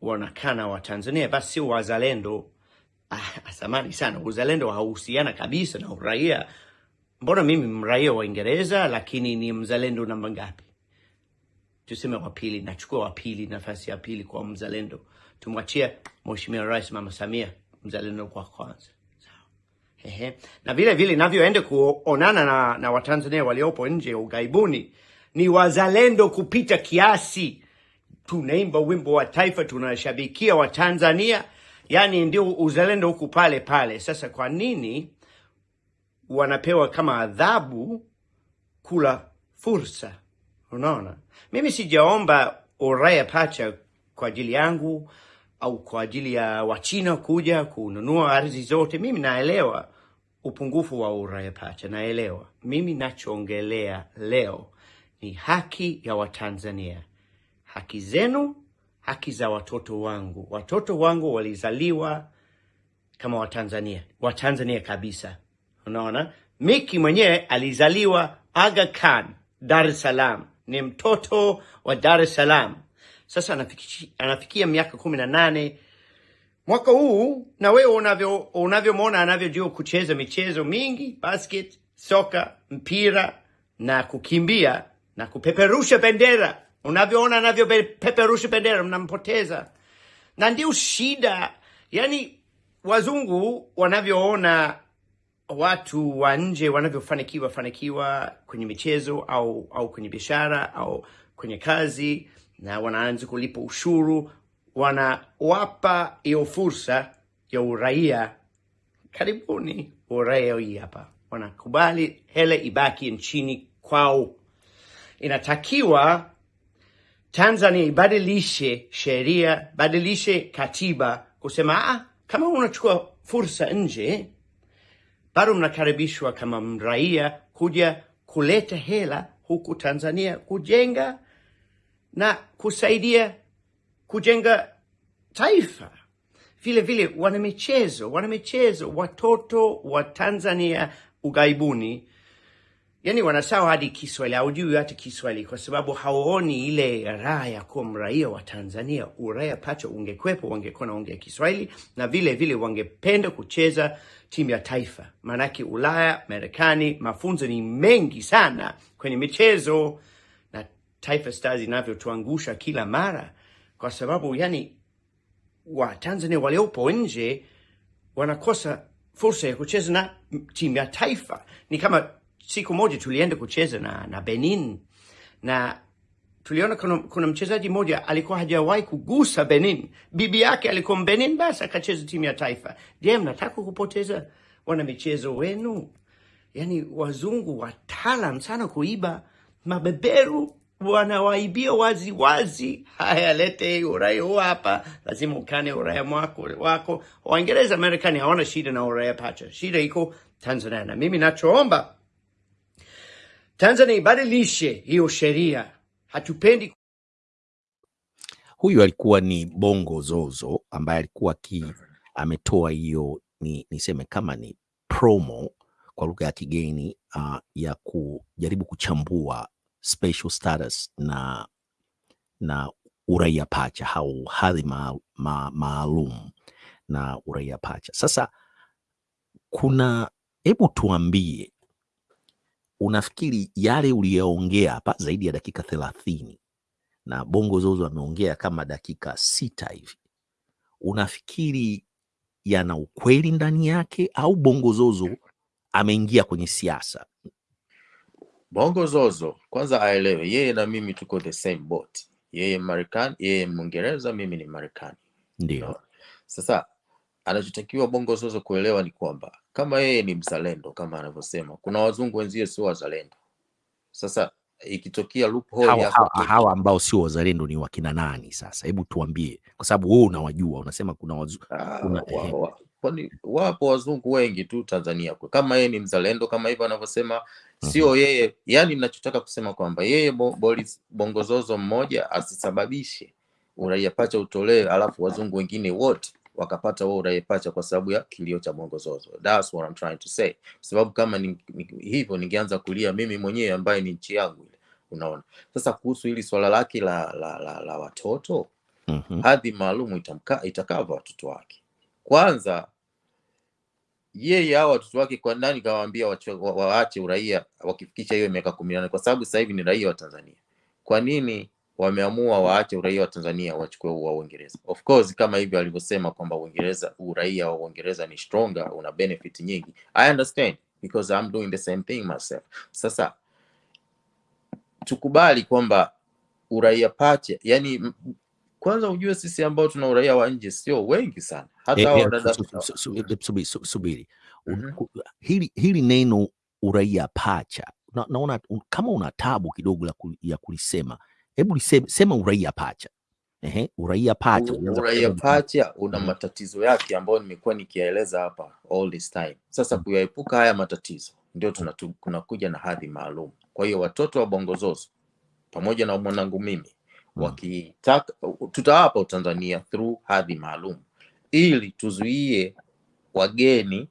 wanakana Watanzania, basi sio wazalendo. Ah, sana, uzalendo hauhusiana kabisa na uraia. Mbona mimi mraia wa Uingereza lakini ni mzalendo namba ngapi? Tuseme wa pili, nachukua wa pili, nafasi ya pili kwa mzalendo. Tumwachia Mheshimiwa Rais Mama Samia mzalendo kwa kwanza. Ehe. Na vile vile navyoenda kuonana na, na Watanzania waliopo nje ya ughaibuni ni wazalendo kupita kiasi. Tunaimba wimbo wa taifa, tunashabikia Watanzania, yani ndio uzalendo huku pale pale. Sasa kwa nini wanapewa kama adhabu kula fursa? Unaona, mimi sijaomba uraia pacha kwa ajili yangu au kwa ajili ya Wachina kuja kununua ardhi zote. Mimi naelewa upungufu wa uraia pacha, naelewa. Mimi nachoongelea leo ni haki ya Watanzania, haki zenu, haki za watoto wangu. Watoto wangu walizaliwa kama Watanzania, Watanzania kabisa. Unaona, Miki mwenyewe alizaliwa Aga Khan, Dar es Salaam, ni mtoto wa Dar es Salaam. Sasa anafikia, miaka kumi na nane. Mwaka huu, na wewe unavyo unavyomwona anavyojua kucheza michezo mingi, basket, soka, mpira na kukimbia na kupeperusha bendera, unavyoona anavyopeperusha bendera, mnampoteza. Na ndio shida. Yani wazungu wanavyoona watu wa nje wanavyofanikiwa fanikiwa kwenye michezo au au kwenye biashara au kwenye kazi, na wanaanza kulipa ushuru, wanawapa hiyo fursa ya uraia. Karibuni uraia hii hapa, wanakubali hele ibaki nchini kwao inatakiwa Tanzania ibadilishe sheria, badilishe katiba kusema ah, kama unachukua fursa nje, bado mnakaribishwa kama mraia kuja kuleta hela huku Tanzania kujenga na kusaidia kujenga taifa. Vile vile wanamichezo, wanamichezo, watoto wa Tanzania ughaibuni, yani wanasawa hadi Kiswahili, haujui hata Kiswahili kwa sababu hawaoni ile raha ya kuwa mraia wa Tanzania. Uraia pacha ungekwepo, wangekuwa naongea Kiswahili na vile vile wangependa kucheza timu ya taifa, maanake Ulaya, Marekani, mafunzo ni mengi sana kwenye michezo Taifa Stars inavyotuangusha kila mara, kwa sababu yani wa Tanzania waliopo nje wanakosa fursa ya kucheza na timu ya taifa. Ni kama siku moja tulienda kucheza na, na Benin na tuliona kuna, kuna mchezaji mmoja alikuwa hajawahi kugusa Benin, bibi yake alikuwa Benin, basi akacheza timu ya taifa. Je, mnataka kupoteza wana michezo wenu? Yani wazungu wataalam sana kuiba, mabeberu wanawaibia wazi wazi. Haya, lete uraia huu hapa, lazima ukane uraia mwako wako. Waingereza, Marekani hawana shida na uraia pacha, shida iko Tanzania. Na mimi nachoomba Tanzania ibadilishe hiyo sheria, hatupendi Huyu alikuwa ni Bongo Zozo ambaye alikuwa ki ametoa hiyo ni niseme kama ni promo kwa lugha ya kigeni uh, ya kujaribu kuchambua status na na uraia pacha au hadhi ma- ma- maalum na uraia pacha. Sasa kuna, hebu tuambie, unafikiri yale uliyoongea hapa zaidi ya dakika thelathini na Bongo Zozo ameongea kama dakika sita hivi, unafikiri yana ukweli ndani yake au Bongo Zozo ameingia kwenye siasa? Bongo Zozo kwanza aelewe yeye na mimi tuko the same boat. Yeye Marekani, yeye Mwingereza, mimi ni Marekani. Ndio. No. Sasa anachotakiwa Bongo Zozo kuelewa ni kwamba kama yeye ni mzalendo kama anavyosema, kuna wazungu wenzie sio wazalendo. Sasa ikitokea loophole Hawa, hawa, hawa ambao sio wazalendo ni wakina nani sasa? Hebu tuambie, kwa sababu wewe unawajua, unasema kuna wazu... Ah, wapo wazungu wengi tu Tanzania kwa- kama yeye ni mzalendo kama hivyo anavyosema, sio yeye. Yani ninachotaka kusema kwamba yeye Bo- Boris Bongozozo mmoja asisababishe uraia pacha utolewe, alafu wazungu wengine wote wakapata wao uraia pacha kwa sababu ya kilio cha Bongozozo. That's what I'm trying to say. Sababu kama ni, ni, hivyo ningeanza kulia mimi mwenyewe ambaye ni nchi yangu ile, unaona. Sasa kuhusu hili swala lake la, la, la, la watoto mm -hmm. hadhi maalum itakava watoto wake. Kwanza yeye hao watoto wake kwa nani kawaambia waache uraia wakifikisha hiyo miaka kumi na nane kwa sababu sasa hivi ni raia wa Tanzania. Kwa nini wameamua waache uraia wa Tanzania wachukue wa Uingereza? Of course kama hivyo alivyosema kwamba Uingereza uraia wa Uingereza ni stronger, una benefit nyingi. I understand because I'm doing the same thing myself. Sasa tukubali kwamba uraia pacha, yani kwanza ujue sisi ambao tuna uraia wa nje sio wengi sana, hata Eh, eh, su- su- su- su- eh, subiri, su- subiri. Mhm. hili, hili neno uraia pacha na, naona un, kama una tabu kidogo la ya kulisema, hebu lisema sema uraia pacha. Ehe, uraia pacha U- uraia pacha una hmm. matatizo yake ambayo nimekuwa nikiyaeleza hapa all this time. Sasa hmm. kuyaepuka haya matatizo ndio tunakuja na hadhi maalum. Kwa hiyo watoto wa Bongozozo pamoja na mwanangu mimi wakitaka, tutawapa Utanzania through hadhi maalum ili tuzuie wageni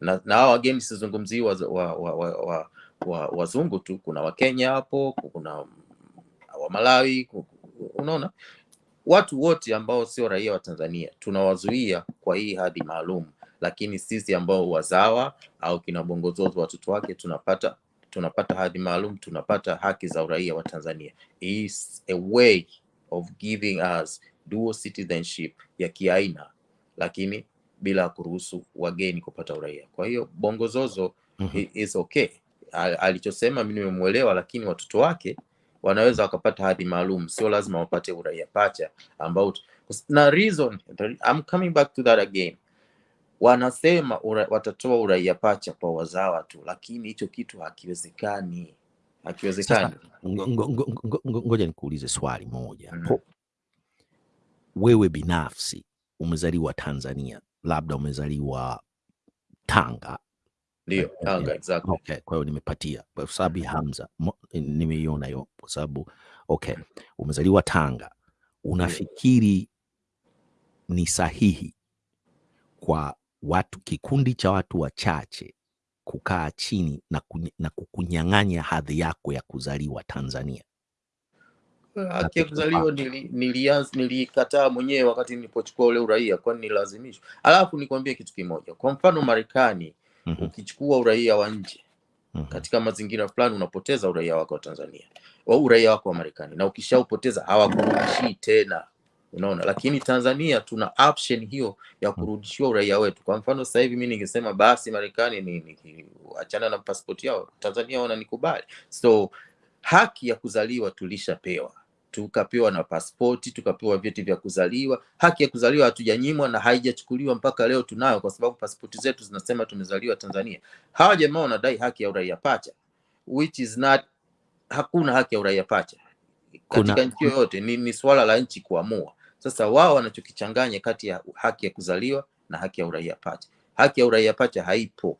na, na hao wageni sizungumzii wa, wa, wa, wa, wa, wa, wazungu tu, kuna Wakenya hapo, kuna Wamalawi, unaona? Watu wote ambao sio raia wa Tanzania tunawazuia kwa hii hadhi maalum, lakini sisi ambao wazawa au kina Bongozozo watoto wake tunapata tunapata hadhi maalum, tunapata haki za uraia wa Tanzania. Is a way of giving us dual citizenship ya kiaina, lakini bila kuruhusu wageni kupata uraia. Kwa hiyo Bongo Zozo mm -hmm. is okay. Al- Alichosema mimi nimemwelewa, lakini watoto wake wanaweza wakapata hadhi maalum, sio lazima wapate uraia pacha ambao na reason I'm coming back to that again. Wanasema ura, watatoa uraia pacha kwa wazawa tu, lakini hicho kitu hakiwezekani. Hakiwezekani. Ngo- ngo- ngo- ngo- ngo- ngoja nikuulize swali moja mm. wewe binafsi umezaliwa tanzania labda umezaliwa tanga Ndio, Tanga exactly. okay kwa hiyo nimepatia kwa sababu hamza nimeiona hiyo kwa sababu okay umezaliwa tanga unafikiri ni sahihi kwa watu kikundi cha watu wachache kukaa chini na, na kukunyang'anya hadhi yako ya kuzaliwa tanzania Haki ya kuzaliwa nili- nili mwenyewe wakati nilipochukua ule uraia, kwani nilazimishwa. Alafu nikwambie kitu kimoja, kwa mfano Marekani, mm -hmm. ukichukua uraia wa nje Mm -hmm. katika mazingira fulani unapoteza uraia wako wa Tanzania au uraia wako wa Marekani, na ukishaupoteza hawakurudishii tena, unaona. Lakini Tanzania tuna option hiyo ya kurudishiwa uraia wetu. Kwa mfano sasa hivi mimi ningesema basi Marekani ni, ni achana na pasipoti yao, Tanzania wananikubali, so haki ya kuzaliwa tulishapewa tukapewa na pasipoti tukapewa vyeti vya kuzaliwa. Haki ya kuzaliwa hatujanyimwa na haijachukuliwa mpaka leo, tunayo kwa sababu pasipoti zetu zinasema tumezaliwa Tanzania. Hawa jamaa wanadai haki ya uraia pacha, which is not, hakuna haki ya uraia pacha Kuna- katika nchi yoyote. Ni, ni swala la nchi kuamua. Sasa wao wanachokichanganya kati ya haki ya kuzaliwa na haki ya uraia pacha. Haki ya uraia pacha haipo,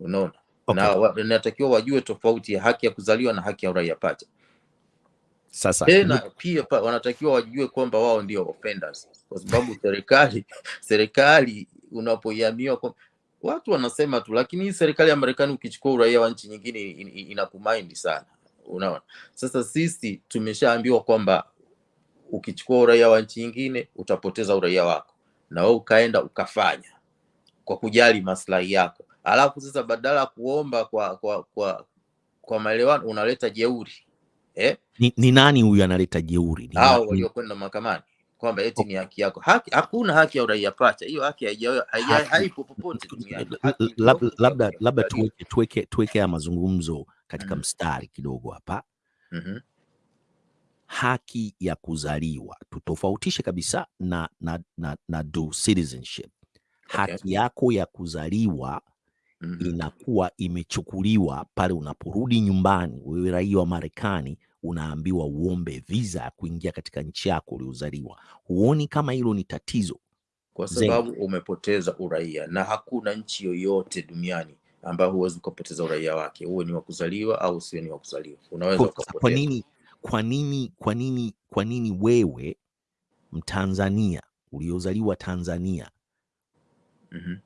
unaona Okay. na natakiwa wajue tofauti ya haki ya kuzaliwa na haki ya uraia pacha. Sasa Tena pia pa, wanatakiwa wajue kwamba wao ndio offenders, kwa sababu serikali <laughs> serikali unapoiamia kwa watu wanasema tu, lakini hii serikali ya Marekani ukichukua uraia wa nchi nyingine in- in- inakumind sana, unaona. Sasa sisi tumeshaambiwa kwamba ukichukua uraia wa nchi nyingine utapoteza uraia wako, na wewe ukaenda ukafanya kwa kujali maslahi yako, alafu sasa badala ya kuomba kwa kwa kwa kwa maelewano unaleta jeuri eh? ni, ni nani huyu analeta jeuri? Hao waliokwenda mahakamani kwamba eti ni haki yako. Haki, hakuna haki ya uraia pacha. Hiyo haki haipo popote duniani. Labda labda tuweke tuweke tuweke haya mazungumzo katika mm -hmm. mstari kidogo hapa. Mhm. Haki ya kuzaliwa tutofautishe kabisa na, na, na, na do citizenship. Haki Okay. yako ya kuzaliwa mm -hmm, inakuwa imechukuliwa pale unaporudi nyumbani. Wewe raia wa Marekani unaambiwa uombe visa ya kuingia katika nchi yako uliozaliwa. Huoni kama hilo ni tatizo? Kwa sababu sababu umepoteza uraia, na hakuna nchi yoyote duniani ambayo huwezi ukapoteza uraia wake, uwe ni wa kuzaliwa au usiwe ni wa kuzaliwa, unaweza kwa nini kwa nini kwa nini kwa nini wewe Mtanzania uliozaliwa Tanzania mm -hmm.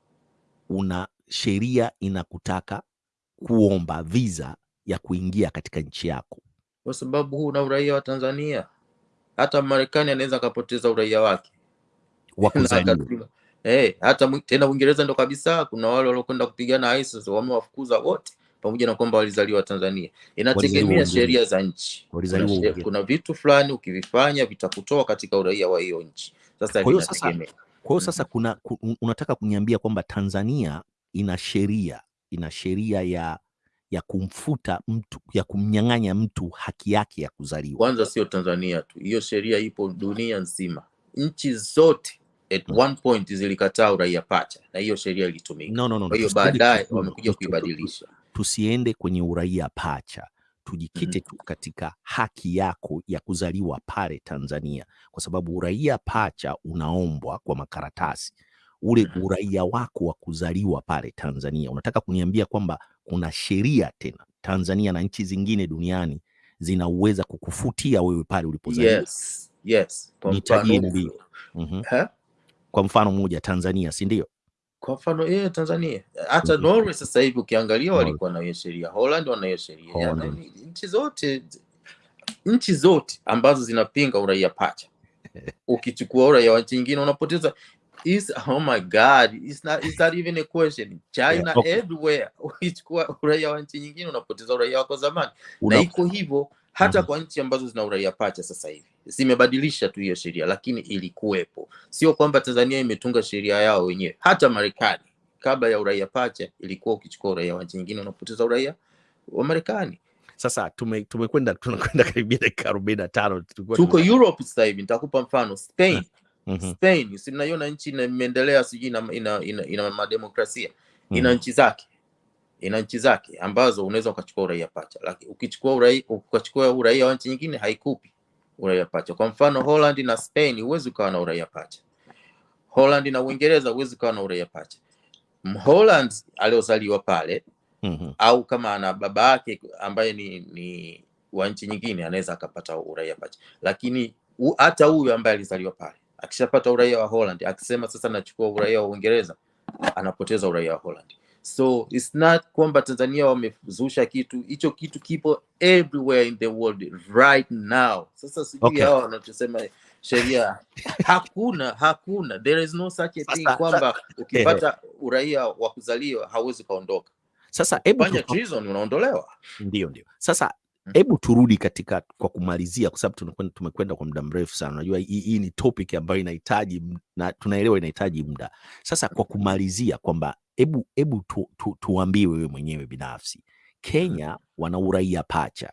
una sheria inakutaka kuomba visa ya kuingia katika nchi yako? Kwa sababu huu una uraia wa Tanzania. Hata Marekani anaweza akapoteza uraia wake wa <laughs> kuzaliwa. akatuma eh, hata tena Uingereza ndo kabisa. Kuna wale waliokwenda kupigana ISIS wamewafukuza wote, pamoja na kwamba walizaliwa Tanzania. Inategemea sheria za nchi. Kuna, vitu fulani ukivifanya vitakutoa katika uraia wa hiyo nchi. Sasa Kwa hiyo sasa. Kwa hiyo Mhm. sasa kuna unataka kuniambia kwamba Tanzania ina sheria ina sheria ya ya kumfuta mtu ya kumnyang'anya mtu haki yake ya kuzaliwa. Kwanza sio Tanzania tu, hiyo sheria ipo dunia nzima. Nchi zote at Mm. one point zilikataa uraia pacha, na hiyo sheria ilitumika. No, no, no. Kwa hiyo baadaye wamekuja kuibadilisha. Tusiende kwenye uraia pacha, tujikite Mhm. tu katika haki yako ya kuzaliwa pale Tanzania, kwa sababu uraia pacha unaombwa kwa makaratasi. Ule Mhm. uraia wako wa kuzaliwa pale Tanzania, unataka kuniambia kwamba kuna sheria tena Tanzania na nchi zingine duniani zinaweza kukufutia wewe pale ulipozaliwa? Yes, yes. Nitajie mbili. mm -hmm. Kwa mfano mmoja Tanzania, si ndio? Kwa mfano yeye Tanzania, hata Mhm. Norway sasa hivi ukiangalia walikuwa na hiyo sheria, Holland wana hiyo sheria, nchi zote nchi zote ambazo zinapinga uraia pacha, <laughs> ukichukua uraia wa nchi nyingine unapoteza. Is oh my god it's not, it's not even a question? China Yeah, okay. everywhere. Ukichukua uraia wa nchi nyingine unapoteza uraia wako zamani. Na iko hivyo hata Mhm. kwa nchi ambazo zina uraia pacha sasa hivi zimebadilisha tu hiyo sheria, lakini ilikuwepo. Sio kwamba Tanzania imetunga sheria yao wenyewe. Hata Marekani kabla ya uraia pacha ilikuwa ukichukua uraia wa nchi nyingine unapoteza uraia wa Marekani. sasa tume- tumekwenda tunakwenda karibia dakika arobaini na tano Tuko Europe sasa hivi, nitakupa mfano Spain. Mm -hmm. Spain si mnaiona nchi ina- imeendelea, sijui ina, ina, ina, ina mademokrasia, ina mm -hmm. nchi zake ina nchi zake ambazo unaweza ukachukua uraia pacha, lakini ukichukua uraia ukachukua uraia wa nchi nyingine haikupi uraia pacha. Kwa mfano Holland na Spain huwezi ukawa na uraia pacha. Holland na Uingereza huwezi ukawa na uraia pacha. Mholland aliozaliwa pale mm -hmm. au kama ana baba yake ambaye ni, ni wa nchi nyingine anaweza akapata uraia pacha, lakini hata huyu ambaye alizaliwa pale akishapata uraia wa Holland akisema sasa nachukua uraia wa Uingereza anapoteza uraia wa Holland. So it's not kwamba Tanzania wamezusha kitu, hicho kitu kipo everywhere in the world right now. Sasa sijui Okay. hawa wanachosema sheria, hakuna hakuna, there is no such a thing kwamba ukipata uraia wa kuzaliwa hauwezi ukaondoka. Sasa hebu Fanya treason unaondolewa. ndio ndio. Sasa. Hebu turudi katika kwa kumalizia, kwa sababu tumekwenda, tumekwenda kwa muda mrefu sana. Unajua hii, hii ni topic ambayo inahitaji na tunaelewa inahitaji muda. Sasa kwa kumalizia kwamba hebu hebu tu, tu, tuambie wewe mwenyewe binafsi, Kenya wana uraia pacha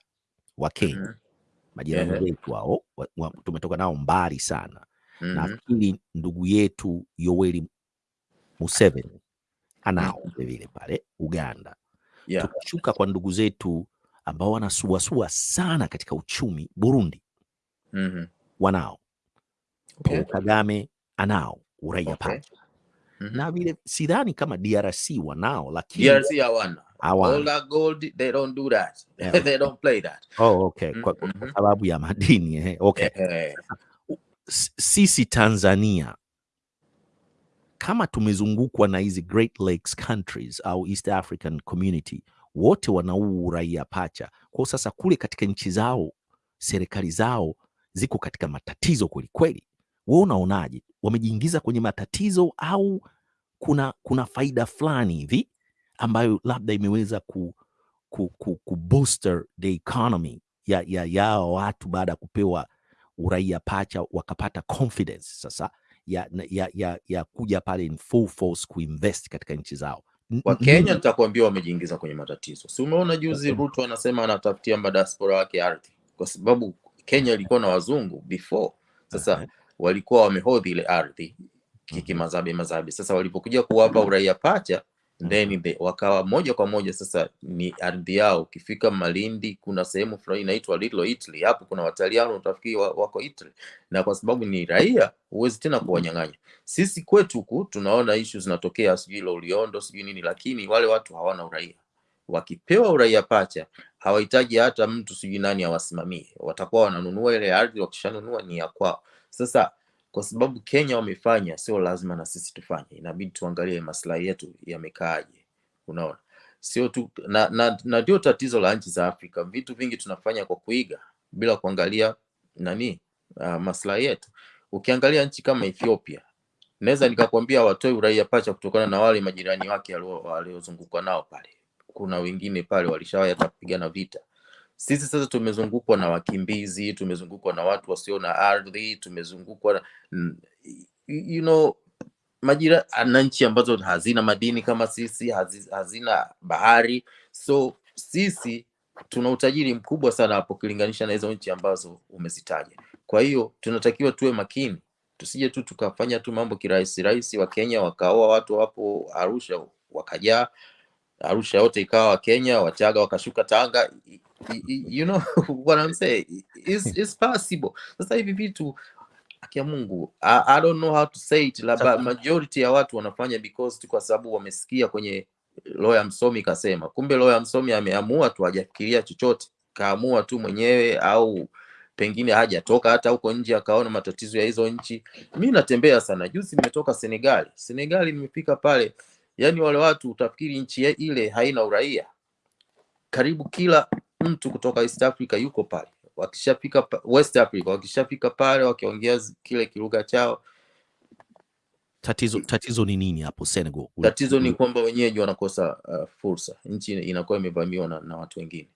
wa Kenya, Mhm. majirani yeah. wetu hao tumetoka nao mbali sana. na Nafikiri ndugu yetu Yoweri Museveni anao vilevile pale Uganda. Yeah. tukashuka kwa ndugu zetu ambao wanasuasua sana katika uchumi Burundi, mm -hmm. wanao Okay. Paul Kagame anao uraia Okay. pake mm -hmm. na vile sidhani kama DRC wanao, lakini DRC hawana. hawana. All that gold, they don't do that. <laughs> Yeah. they don't play that. Oh, okay. Kwa, Mhm. sababu ya madini eh. Okay. Yeah. Sisi Tanzania kama tumezungukwa na hizi Great Lakes countries au East African community, wote wana huu uraia pacha. kwao. sasa kule katika nchi zao serikali zao ziko katika matatizo kweli kweli. Wewe unaonaje, wamejiingiza kwenye matatizo au kuna kuna faida fulani hivi ambayo labda imeweza ku, ku, ku, ku booster the economy ya, ya yao watu baada ya kupewa uraia pacha wakapata confidence sasa ya, ya, ya, ya kuja pale in full force kuinvest katika nchi zao. N- Kwa n- Kenya nini- nitakwambia wamejiingiza kwenye matatizo. Si umeona juzi Ruto anasema anatafutia madiaspora wake ardhi, kwa sababu Kenya ilikuwa na wazungu before. Sasa walikuwa wamehodhi ile ardhi kikimazabe mazabe. Sasa walipokuja kuwapa uraia pacha then they, wakawa moja kwa moja sasa ni ardhi yao. Ukifika Malindi kuna sehemu fulani inaitwa Little Italy, hapo kuna Wataliano utafikiri wa- wako Italy, na kwa sababu ni raia huwezi tena kuwanyang'anya. Sisi kwetu huku tunaona ishu zinatokea, sijui Loliondo sijui nini, lakini wale watu hawana uraia. Wakipewa uraia pacha hawahitaji hata mtu sijui nani awasimamie, watakuwa wananunua ile ardhi, wakishanunua ni ya kwao. Sasa kwa sababu Kenya wamefanya, sio lazima na sisi tufanye, inabidi tuangalie maslahi yetu yamekaaje. Unaona, sio tu na, na, ndio tatizo la nchi za Afrika. Vitu vingi tunafanya kwa kuiga bila kuangalia nani uh, maslahi yetu. Ukiangalia nchi kama Ethiopia, naweza nikakwambia watoe uraia pacha kutokana na wale majirani wake waliozungukwa nao pale. Kuna wengine pale walishawahi hata kupigana vita. Sisi sasa tumezungukwa na wakimbizi, tumezungukwa na watu wasio na ardhi, tumezungukwa na, n- you know, majira na nchi ambazo hazina madini kama sisi, hazi, hazina bahari. So sisi tuna utajiri mkubwa sana hapo ukilinganisha na hizo nchi ambazo umezitaja. Kwa hiyo tunatakiwa tuwe makini, tusije tu tukafanya tu mambo kirahisi rahisi. Wa Kenya wakaoa watu hapo Arusha wakajaa Arusha yote ikawa Wakenya, Wachaga wakashuka Tanga. You know <laughs> what I'm saying? It's, it's possible. Sasa hivi vitu akia Mungu, I, I don't know how to say it, labda majority ya watu wanafanya because tu kwa sababu wamesikia kwenye lawyer msomi kasema. Kumbe lawyer msomi ameamua tu, hajafikiria chochote, kaamua tu mwenyewe, au pengine hajatoka hata huko nje akaona matatizo ya hizo nchi. Mi natembea sana, juzi nimetoka Senegali. Senegali nimefika pale, yani wale watu utafikiri nchi ile haina uraia. Karibu kila mtu kutoka East Africa yuko pale, wakishafika pa- West Africa, wakishafika pale wakiongea zi- kile kilugha chao. Tatizo, tatizo ni nini hapo Senegal? Tatizo ni kwamba wenyeji wanakosa uh, fursa, nchi inakuwa imevamiwa na, na watu wengine.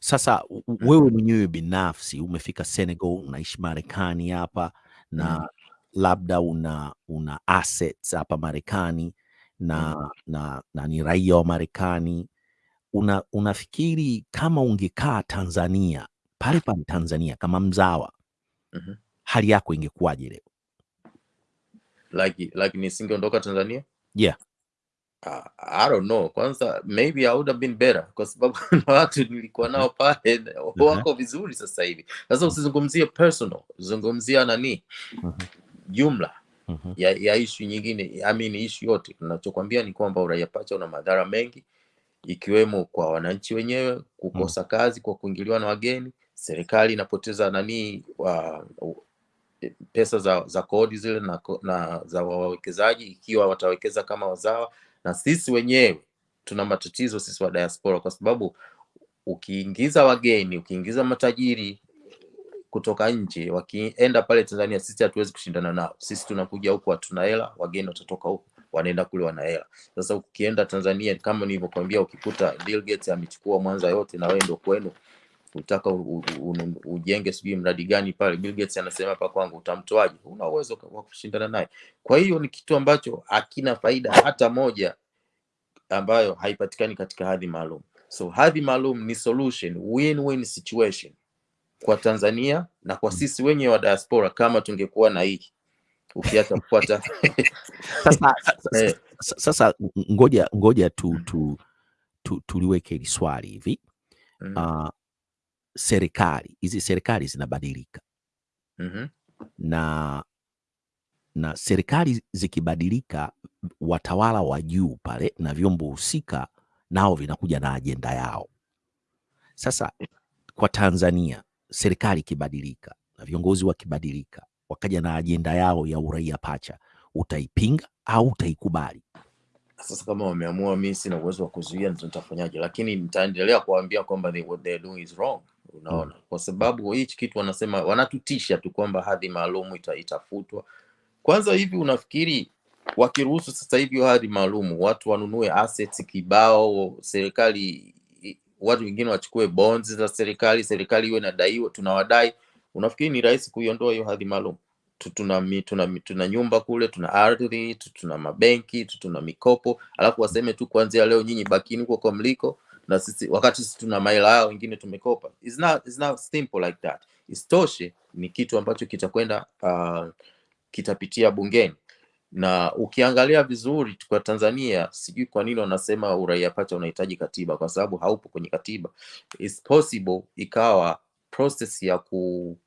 Sasa u- u- wewe mwenyewe binafsi umefika Senegal, unaishi Marekani hapa na Mm. labda una una assets hapa Marekani na, na, na ni raia wa Marekani. Una, unafikiri kama ungekaa Tanzania pale pale Tanzania kama mzawa, mm -hmm. hali yako ingekuwaje leo? Like, like nisingeondoka Tanzania Yeah. Uh, I don't know. Kwanza maybe I would have been better kwa sababu <laughs> na watu nilikuwa nao pale na wako vizuri sasa hivi. Sasa usizungumzie personal, zungumzia nani Mhm. jumla Mhm. ya, ya ishu nyingine. I mean ishu yote. Nachokwambia ni kwamba uraia pacha una madhara mengi ikiwemo kwa wananchi wenyewe kukosa kazi kwa kuingiliwa na wageni, serikali inapoteza nani wa, pesa za, za kodi zile na, na za wawekezaji ikiwa watawekeza kama wazawa, na sisi wenyewe tuna matatizo sisi wa diaspora, kwa sababu ukiingiza wageni, ukiingiza matajiri kutoka nje wakienda pale Tanzania, sisi hatuwezi kushindana nao. Sisi tunakuja huku hatuna hela, wageni watatoka huku wanaenda kule wana hela. Sasa ukienda Tanzania, kama nilivyokuambia, ukikuta Bill Gates amechukua Mwanza yote na wewe ndio kwenu utaka ujenge sijui mradi gani pale, Bill Gates anasema hapa kwangu, utamtoaje? Una uwezo wa kushindana naye. Kwa hiyo ni kitu ambacho hakina faida hata moja ambayo haipatikani katika hadhi maalum. So hadhi maalum ni solution, win-win situation kwa Tanzania na kwa sisi wenye wa diaspora, kama tungekuwa na hii ukiacha kufuata. <laughs> Sasa, <laughs> eh, sasa, sasa ngoja ngoja tu, tu, tu, tuliweke hili swali hivi. Mm, uh, serikali hizi serikali zinabadilika. Mm -hmm. na na serikali zikibadilika, watawala wa juu pale na vyombo husika nao vinakuja na ajenda yao. Sasa kwa Tanzania, serikali ikibadilika na viongozi wakibadilika, wakaja na ajenda yao ya uraia pacha, utaipinga au utaikubali? sasa kama wameamua, mi sina uwezo wa kuzuia, nitafanyaje? Lakini nitaendelea kuwaambia kwamba they, what they're doing is wrong. Unaona, kwa sababu hichi kitu wanasema, wanatutisha tu kwamba hadhi maalum ita, itafutwa. Kwanza hivi unafikiri wakiruhusu sasa hivi hadhi maalum watu wanunue assets kibao, serikali watu wengine wachukue bonds za serikali, serikali iwe inadaiwa, tunawadai, unafikiri ni rahisi kuiondoa hiyo hadhi maalum? Tu- tuna, tuna, tuna nyumba kule, tuna ardhi, tu- tuna mabenki, tu- tuna mikopo, alafu waseme tu kuanzia leo nyinyi bakini huko kwa mliko na sisi, wakati sisi tuna maila yao wengine tumekopa. It's not, it's not simple like that. Isitoshe ni kitu ambacho kitakwenda uh, kitapitia bungeni na ukiangalia vizuri kwa Tanzania, sijui kwa nini wanasema uraia pacha unahitaji katiba, kwa sababu haupo kwenye katiba. It's possible ikawa process ya ku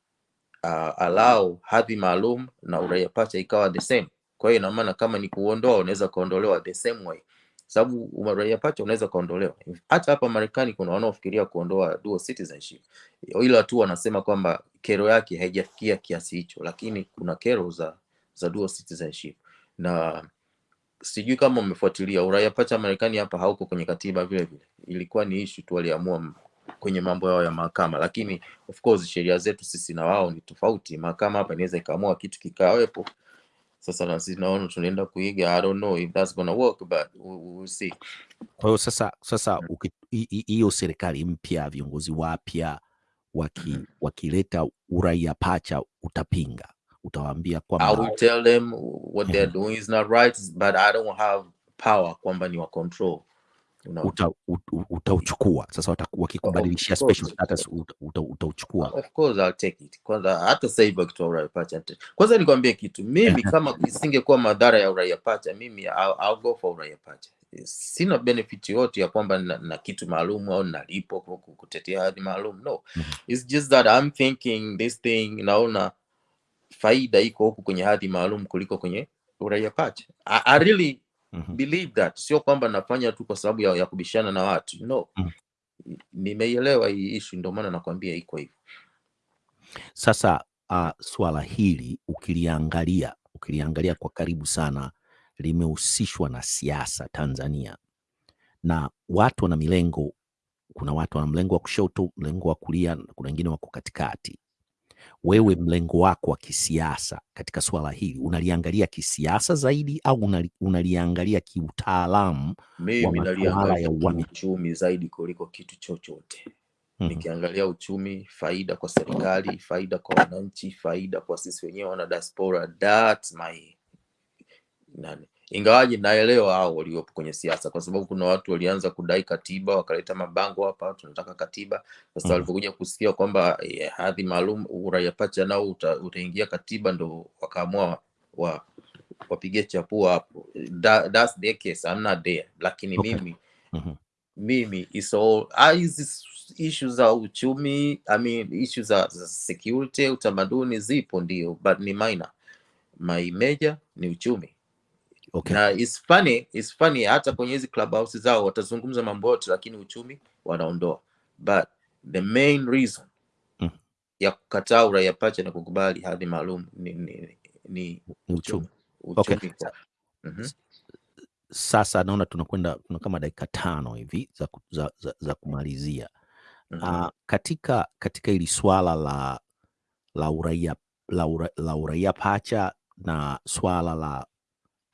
uh, allow hadhi maalum na uraia pacha ikawa the same. Kwa hiyo ina maana kama ni kuondoa, unaweza kuondolewa the same way, sababu uraia pacha unaweza kuondolewa. Hata hapa Marekani kuna wanaofikiria kuondoa dual citizenship, ila tu wanasema kwamba kero yake haijafikia kiasi hicho, lakini kuna kero za za dual citizenship. Na sijui kama umefuatilia uraia pacha Marekani hapa hauko kwenye katiba vile vile, ilikuwa ni issue tu waliamua kwenye mambo yao ya mahakama, lakini of course sheria zetu sisi na wao ni tofauti. Mahakama hapa inaweza ikaamua kitu kikawepo. Sasa na sisi naona tunaenda kuiga, I don't know if that's gonna work but we, we will see. Kwa hiyo sasa, sasa hiyo serikali mpya, viongozi wapya waki, wakileta uraia pacha, utapinga, utawaambia I will tell them what they're doing is not right but I don't have power kwamba ni wa control. Unaona? uta, ut- utauchukua sasa, wakikubadilishia special status uta, uta, utauchukua. Of course I'll take it. Kwanza hata sasa hivi wakitoa uraia pacha kwanza nikwambie kitu, mimi kama isingekuwa madhara ya uraia pacha, mimi I'll, I'll go for uraia pacha. Sina benefit yote ya kwamba na, na kitu maalum au nalipo ku- ku- kutetea hadhi maalum. No, Mhm. it's just that I'm thinking this thing, naona faida iko huku kwenye hadhi maalum kuliko kwenye uraia pacha. I, I really Mhm. believe that, sio kwamba nafanya tu kwa sababu ya, ya kubishana na watu. No, -hmm. nimeielewa hii ishu ndio maana nakwambia iko hivyo. Sasa uh, swala hili ukiliangalia ukiliangalia kwa karibu sana limehusishwa na siasa Tanzania, na watu wana milengo. Kuna watu wana mlengo wa kushoto, mlengo wa kulia, na kuna wengine wako katikati. Wewe mlengo wako wa kisiasa katika swala hili unaliangalia kisiasa zaidi au unali, unaliangalia kiutaalamu wa Mimi naliangalia ya uchumi zaidi kuliko kitu chochote. Mm -hmm. Nikiangalia uchumi, faida kwa serikali, faida kwa wananchi, faida kwa sisi wenyewe wana diaspora, that's my nani. Ingawaje naelewa hao waliopo kwenye siasa, kwa sababu kuna watu walianza kudai katiba, wakaleta mabango hapa, tunataka katiba. Sasa Mhm. walipokuja kusikia kwamba eh, hadhi maalum uraia pacha nao uta, utaingia katiba, ndo wakaamua wa, wapige chapua hapo That, that's their case I'm not there lakini Okay. mimi mm -hmm. mimi is all ah, hizi issues za uchumi I mean issues za, za security utamaduni zipo ndio but ni minor my major ni uchumi Okay. na it's funny, it's funny hata kwenye hizi clubhouse zao watazungumza mambo yote lakini uchumi wanaondoa but the main reason Mm. ya kukataa uraia pacha na kukubali hadhi maalum ni, ni, ni uchumi. uchumi Okay. Mm -hmm. Sasa naona tunakwenda tuna kama dakika tano hivi za, za, za, za kumalizia. mm -hmm. Uh, katika katika hili swala la la uraia la, ura, la uraia pacha na swala la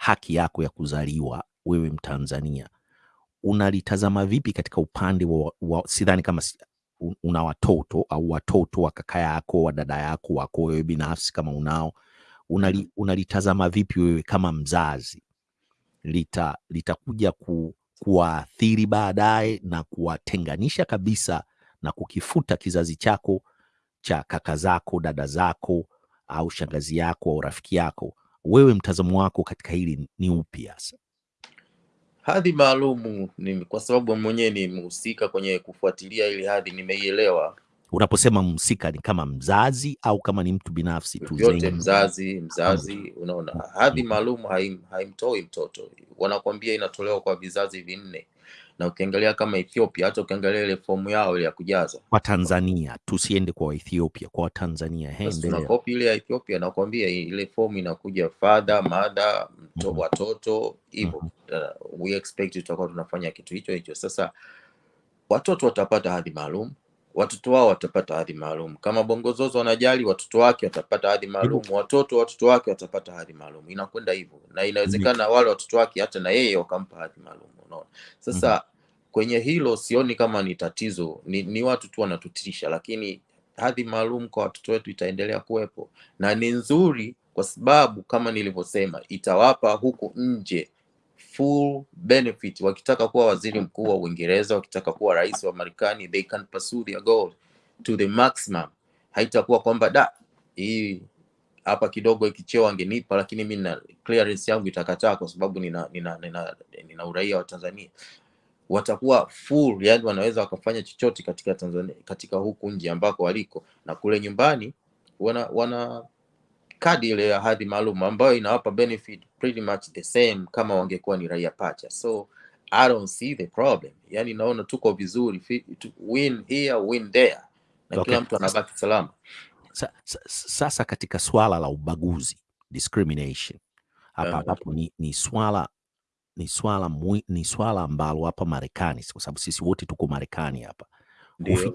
haki yako ya kuzaliwa wewe Mtanzania. Unalitazama vipi katika upande wa, wa sidhani kama una watoto au watoto wa kaka yako wa dada yako wako wewe binafsi kama unao. Unali, unalitazama vipi wewe kama mzazi? Lita litakuja ku, kuwaathiri baadaye na kuwatenganisha kabisa na kukifuta kizazi chako cha kaka zako dada zako au shangazi yako au rafiki yako wewe mtazamo wako katika hili ni upi hasa? Hadhi maalumu ni kwa sababu mwenyewe ni mhusika kwenye kufuatilia ili hadhi nimeielewa. Unaposema mhusika ni kama mzazi au kama ni mtu binafsi tu Zain? mzazi mzazi unaona. Hadhi maalum haim, haimtoi mtoto. Wanakwambia inatolewa kwa vizazi vinne na ukiangalia kama ethiopia hata ukiangalia ile fomu yao ile ya kujaza. Kwa tanzania tusiende kwa Ethiopia, kwa Tanzania. He, Basi tuna kopi ile ya ethiopia nakwambia ile fomu inakuja father mother mto, -hmm. watoto hivyo. Mm -hmm. uh, we expect tutakuwa tunafanya kitu hicho hicho. Sasa watoto watapata hadhi maalum watoto wao watapata hadhi maalum. Kama bongozozo wanajali watoto wake watapata hadhi maalum. Watoto watoto wake watapata hadhi maalum. Inakwenda hivyo. Na inawezekana wale watoto wake hata na yeye wakampa hadhi maalum unaona. Sasa kwenye hilo sioni kama ni tatizo. Ni, ni watu tu wanatutisha lakini hadhi maalum kwa watoto wetu itaendelea kuwepo. Na ni nzuri kwa sababu kama nilivyosema itawapa huku nje full benefit. Wakitaka kuwa waziri mkuu wa uingereza wakitaka kuwa rais wa marekani they can pursue their goal to the maximum. Haitakuwa kwamba da hii hapa kidogo ikicheo angenipa lakini mi na clearance yangu itakataa kwa sababu nina, nina, nina, nina uraia wa tanzania. Watakuwa full yani wanaweza wakafanya chochote katika tanzania katika huku nje ambako waliko. Na kule nyumbani wana wana kadi ile ya hadhi maalum ambayo inawapa benefit pretty much the same kama wangekuwa ni raia pacha. So i don't see the problem. Yani naona tuko vizuri. Win here win there. Na Okay. kila mtu anabaki salama. Sa, sa, sasa katika swala la ubaguzi discrimination. Hapa Aha. ambapo ni, ni swala ni swala ni swala ambalo hapa Marekani, kwa sababu sisi wote tuko Marekani hapa, ndio.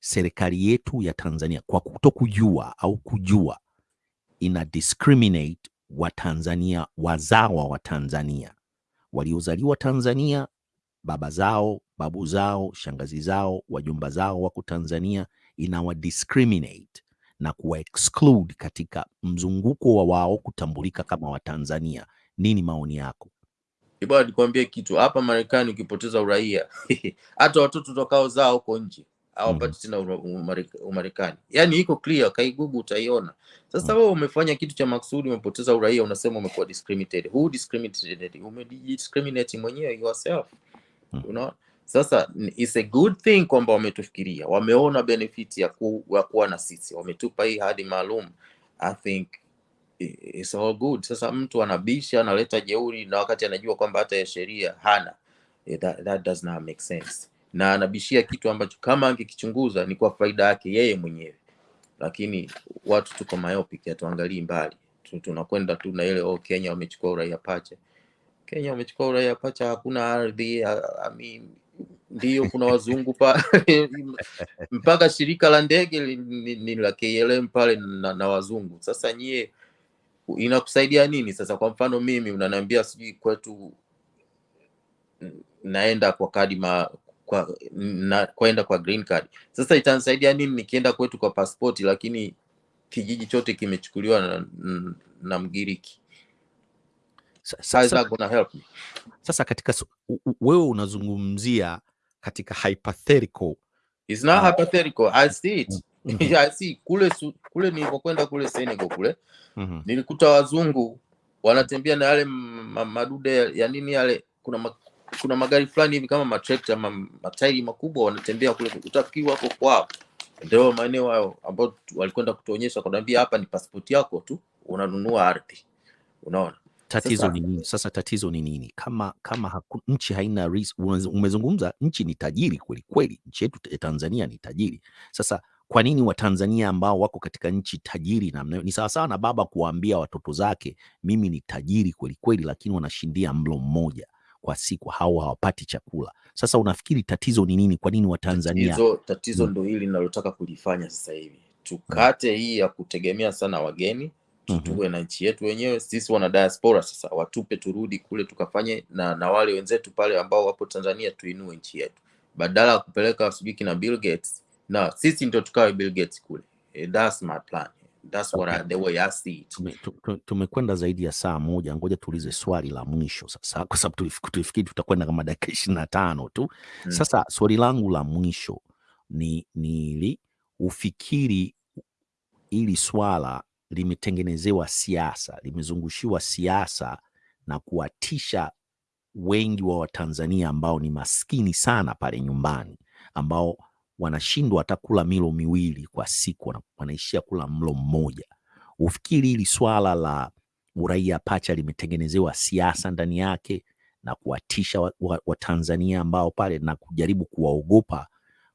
serikali yetu ya Tanzania kwa kutokujua au kujua ina discriminate Watanzania wazawa wa Tanzania waliozaliwa Tanzania, baba zao, babu zao, shangazi zao, wajumba zao wako Tanzania, inawa discriminate na kuwa exclude katika mzunguko wa wao kutambulika kama Watanzania. Nini maoni yako? Bwana, nikwambie kitu hapa Marekani, ukipoteza uraia <laughs> hata watoto utakao zaa huko nje hawapati tena ura- umarek- Umarekani. Yani iko clear, kaigugu utaiona. Sasa wewe umefanya kitu cha maksudi, umepoteza uraia, unasema umekuwa discriminated. Who discriminated? Umediscriminate mwenyewe yourself. Mm. Unaona? Sasa is it's a good thing kwamba wametufikiria, wameona benefit ya, ku, ya kuwa na sisi, wametupa hii hadi maalum. I think it's all good. Sasa mtu anabisha analeta jeuri na wakati anajua kwamba hata ya sheria hana Eh, that, that does not make sense, na anabishia kitu ambacho kama angekichunguza ni kwa faida yake yeye mwenyewe, lakini watu tuko myopic, hatuangalii mbali tunakwenda tu na ile oh, Kenya wamechukua uraia pacha. Kenya wamechukua uraia pacha, hakuna ardhi. I mean, ndio kuna wazungu pa <laughs> mpaka shirika la ndege ni, la KLM pale na, na wazungu. Sasa nyie inakusaidia nini sasa? Kwa mfano mimi unaniambia sijui kwetu naenda kwa kadi ma kwa na, kwenda kwa green card. Sasa itanisaidia nini nikienda kwetu kwa pasipoti, lakini kijiji chote kimechukuliwa na, na Mgiriki? Sasa, gonna help me? sasa katika wewe unazungumzia katika hypothetical It's not uh, hypothetical. I see it. Mhm. <laughs> I see kule su, kule nilipokwenda kule Senegal kule Mhm. nilikuta wazungu wanatembea na yale madude ya nini yale kuna kuna magari fulani hivi kama matrekta ama matairi makubwa wanatembea kule utafikiri wako kwao. Ndio maeneo hayo ambao walikwenda kutuonyesha kanaambia hapa ni pasipoti yako tu unanunua ardhi. Unaona? Tatizo ni nini? Sasa tatizo ni nini? Kama kama haku, nchi haina umezungumza nchi ni tajiri kweli kweli nchi yetu ya tanzania ni tajiri. Sasa kwa nini watanzania ambao wako katika nchi tajiri namna ni sawasawa na baba kuwaambia watoto zake mimi ni tajiri kwelikweli, kweli lakini wanashindia mlo mmoja kwa siku hao hawapati chakula. Sasa unafikiri tatizo ni nini? Kwa nini watanzania tatizo tatizo Mm, ndo hili linalotaka kulifanya sasa hivi. Mm, tukate hii ya kutegemea sana wageni mhm, tuwe na nchi yetu wenyewe sisi wana diaspora sasa watupe turudi kule tukafanye na, na wale wenzetu pale ambao wapo tanzania tuinue nchi yetu. Badala ya kupeleka sijui kina bill gates na sisi ndio tukawe bill gates kule. Eh, that's my plan that's what I, the way I see it. Tume- tu- tu- tumekwenda zaidi ya saa moja. Ngoja tuulize swali la mwisho sasa kwa sababu tulif- tulifikiri tutakwenda kama dakika ishirini na tano tu. Hmm. sasa swali langu la mwisho ni ni hili ufikiri hili swala limetengenezewa siasa limezungushiwa siasa na kuwatisha wengi wa watanzania ambao ni maskini sana pale nyumbani ambao wanashindwa hata kula milo miwili kwa siku wana- wanaishia kula mlo mmoja. Ufikiri hili swala la uraia pacha limetengenezewa siasa ndani yake na kuwatisha watanzania wa, wa ambao pale na kujaribu kuwaogopa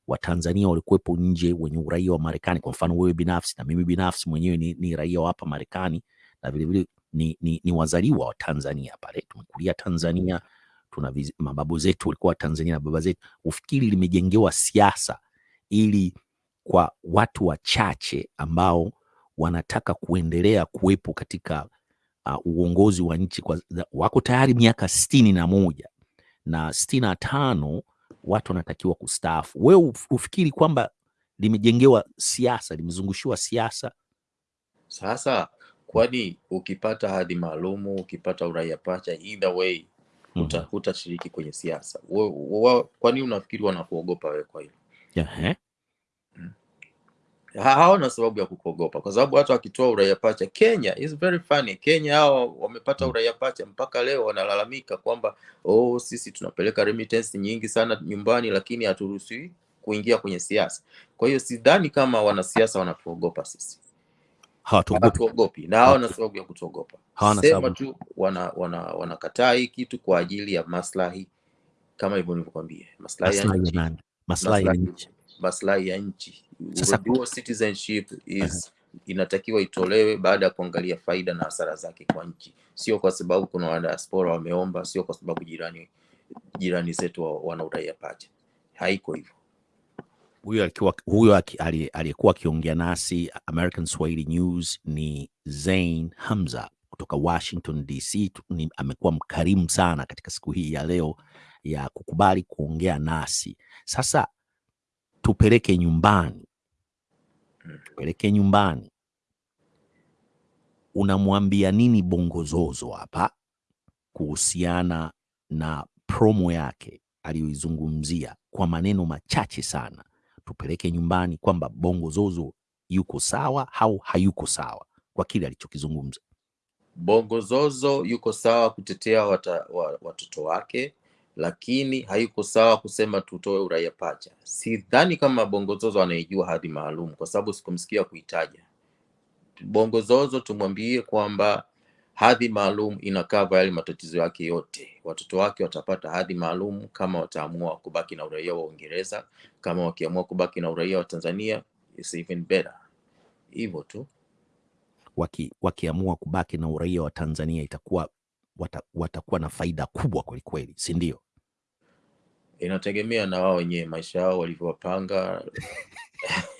watanzania walikuwepo nje wenye uraia wa marekani. Kwa mfano wewe binafsi na mimi binafsi mwenyewe ni, ni raia wa hapa marekani na vilevile ni, ni, ni wazaliwa wa tanzania pale. Tumekulia tanzania tuna mababu zetu walikuwa Tanzania na baba zetu. Ufikiri limejengewa siasa ili kwa watu wachache ambao wanataka kuendelea kuwepo katika uh, uongozi wa nchi kwa, wako tayari miaka sitini na moja na sitini na tano watu wanatakiwa kustaafu. Wewe uf- ufikiri kwamba limejengewa siasa, limezungushiwa siasa? sasa kwani ukipata hadhi maalumu ukipata uraia pacha either way huta- -hmm. hutashiriki kwenye siasa kwani unafikiri wanakuogopa wewe kwa hilo Ehe. Ha- hawana sababu ya kukuogopa kwa sababu watu wakitoa uraia pacha kenya is very funny. Kenya hao wamepata Mm. uraia pacha mpaka leo wanalalamika kwamba oh sisi tunapeleka remittance nyingi sana nyumbani lakini haturuhusiwi kuingia kwenye siasa. Kwa hiyo sidhani kama wanasiasa wanatuogopa sisi. Hawatuogopi, na hawana sababu ya kutuogopa. sema tu wanakataa wana wana hii kitu kwa ajili ya maslahi kama hivyo nilivyokwambia maslahi ya nchi. nani? Maslahi ya nchi. maslahi ya nchi. Sasa dual citizenship is inatakiwa itolewe baada ya kuangalia faida na hasara zake kwa nchi. Sio kwa sababu kuna wadiaspora wameomba sio kwa sababu jirani jirani zetu wa- wana uraia pacha. Haiko hivyo. Huyo alikuwa huyo aliyekuwa akiongea nasi American Swahili News ni Zain Hamza kutoka Washington DC. Amekuwa mkarimu sana katika siku hii ya leo ya kukubali kuongea nasi. Sasa tupeleke nyumbani, Mm. tupeleke nyumbani. Unamwambia nini Bongozozo hapa kuhusiana na promo yake aliyoizungumzia kwa maneno machache sana, tupeleke nyumbani kwamba Bongo Zozo yuko sawa au hayuko sawa kwa kile alichokizungumza. bongo zozo yuko sawa kutetea wata, wa, watoto wake lakini haiko sawa kusema tutoe uraia pacha. Sidhani kama bongo zozo anaijua hadhi maalum kwa sababu sikumsikia kuitaja. Bongo zozo tumwambie kwamba hadhi maalum inakava yale matatizo yake yote. Watoto wake watapata hadhi maalum kama wataamua kubaki na uraia wa uingereza kama wakiamua kubaki na uraia wa tanzania it's even better. Hivyo tu. Waki, wakiamua kubaki na uraia wa Tanzania itakuwa wata, watakuwa na faida kubwa kwelikweli, si ndio? Inategemea na wao wenyewe maisha yao walivyowapanga.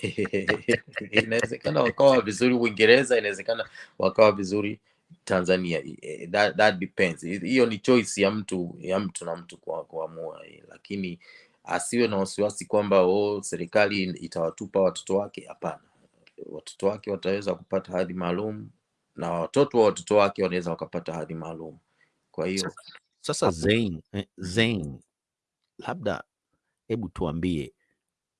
<laughs> Inawezekana wakawa vizuri uingereza inawezekana wakawa vizuri tanzania. Eh, that, that depends. Hiyo ni choice ya mtu ya mtu na mtu kwa kuamua eh, lakini asiwe na wasiwasi kwamba oh, serikali itawatupa watoto wake. Hapana. Watoto wake wataweza kupata hadhi maalum na watoto wa watoto wake wanaweza wakapata hadhi maalum. Kwa hiyo Sasa sasa Zain, eh, Zain, labda hebu tuambie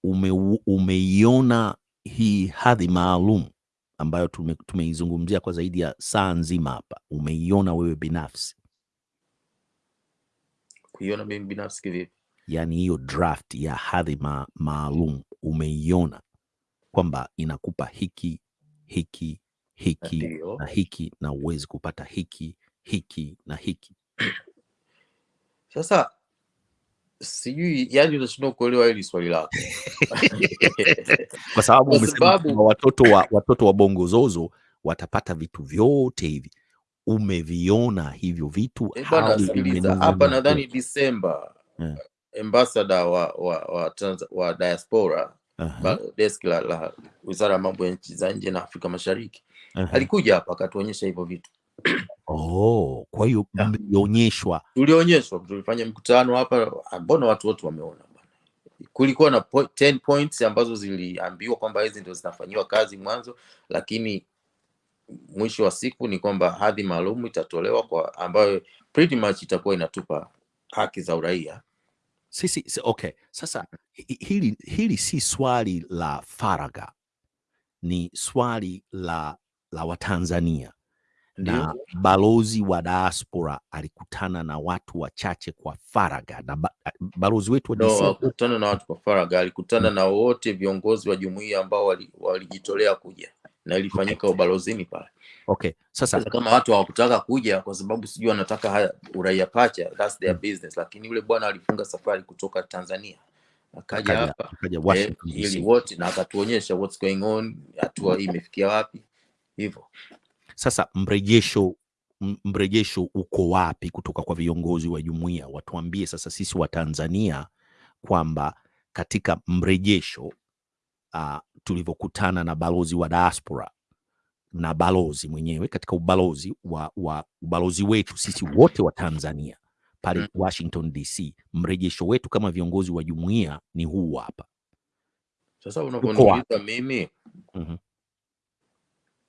ume, umeiona hii hadhi maalum ambayo tume, tumeizungumzia kwa zaidi ya saa nzima hapa? Umeiona wewe binafsi? Kuiona mimi binafsi kivipi? Yaani hiyo draft ya hadhi ma, maalum umeiona kwamba inakupa hiki hiki hiki na hiki na uwezi kupata hiki hiki na hiki? Sasa sijui yani unashindwa kuelewa hili swali lako <laughs> kwa sababu umesema kwamba watoto wa, watoto wa bongo zozo watapata vitu vyote hivi umeviona hivyo vitu eh hapa nadhani disemba yeah. ambassador wa wa wa, trans, wa diaspora uh-huh. desk la, la wizara ya mambo ya nchi za nje na afrika mashariki aha. alikuja hapa akatuonyesha hivyo vitu Oh, kwa hiyo Ya. mlionyeshwa tulionyeshwa tulifanya mkutano hapa mbona watu wote wameona bwana? Kulikuwa na po 10 points ambazo ziliambiwa kwamba hizi ndio zinafanyiwa kazi mwanzo lakini mwisho wa siku ni kwamba hadhi maalum itatolewa kwa ambayo pretty much itakuwa inatupa haki za uraia. Sisi si, okay. Sasa hi- hili, hili si swali la faraga ni swali la la watanzania na balozi wa diaspora alikutana na watu wachache kwa faraga na ba, balozi wetu wa no alikutana na watu kwa faraga, alikutana na wote viongozi wa jumuiya ambao walijitolea wali- kuja na ilifanyika okay. ubalozini pale. Okay. Sasa sasa kama watu hawakutaka kuja kwa sababu sijui wanataka uraia pacha that's their mm, business lakini yule bwana alifunga safari kutoka tanzania akaja hapa akaja eh, ili wote na akatuonyesha what's going on hatua hii imefikia wapi hivyo Sasa mrejesho mrejesho uko wapi kutoka kwa viongozi wa jumuiya? Watuambie sasa sisi wa Tanzania kwamba katika mrejesho uh, tulivyokutana na balozi wa diaspora na balozi mwenyewe katika ubalozi wa, wa ubalozi wetu sisi wote wa Tanzania pale mm. Washington DC, mrejesho wetu kama viongozi wa jumuiya ni huu hapa. sasa unaponiuliza mimi mm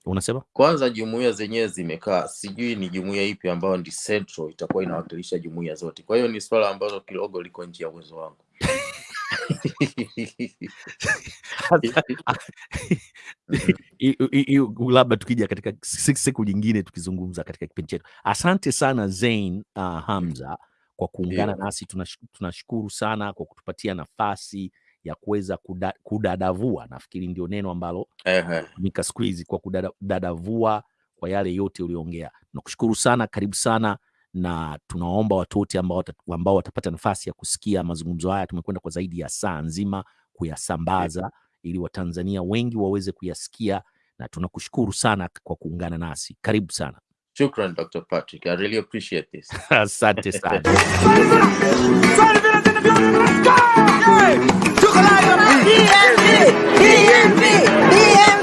Unasema kwanza jumuiya zenyewe zimekaa sijui ni jumuiya ipi ambayo ndi central itakuwa inawakilisha jumuiya zote kwa hiyo ni swala ambalo kidogo liko nje ya uwezo wangu labda tukija katika siku nyingine tukizungumza katika kipindi chetu. Asante sana Zain uh, Hamza kwa kuungana yeah. nasi. Tunash- Tunashukuru sana kwa kutupatia nafasi ya kuweza kuda, kudadavua, nafikiri ndio neno ambalo mika tumika siku hizi kwa kudadavua kwa yale yote uliongea. Nakushukuru sana, karibu sana na tunaomba watu wote ambao, ambao watapata nafasi ya kusikia mazungumzo haya, tumekwenda kwa zaidi ya saa nzima kuyasambaza ili Watanzania wengi waweze kuyasikia, na tunakushukuru sana kwa kuungana nasi. Karibu sana, shukran dr patrick i really appreciate this asante sana. chocolate on my DMV, DMV, DMV.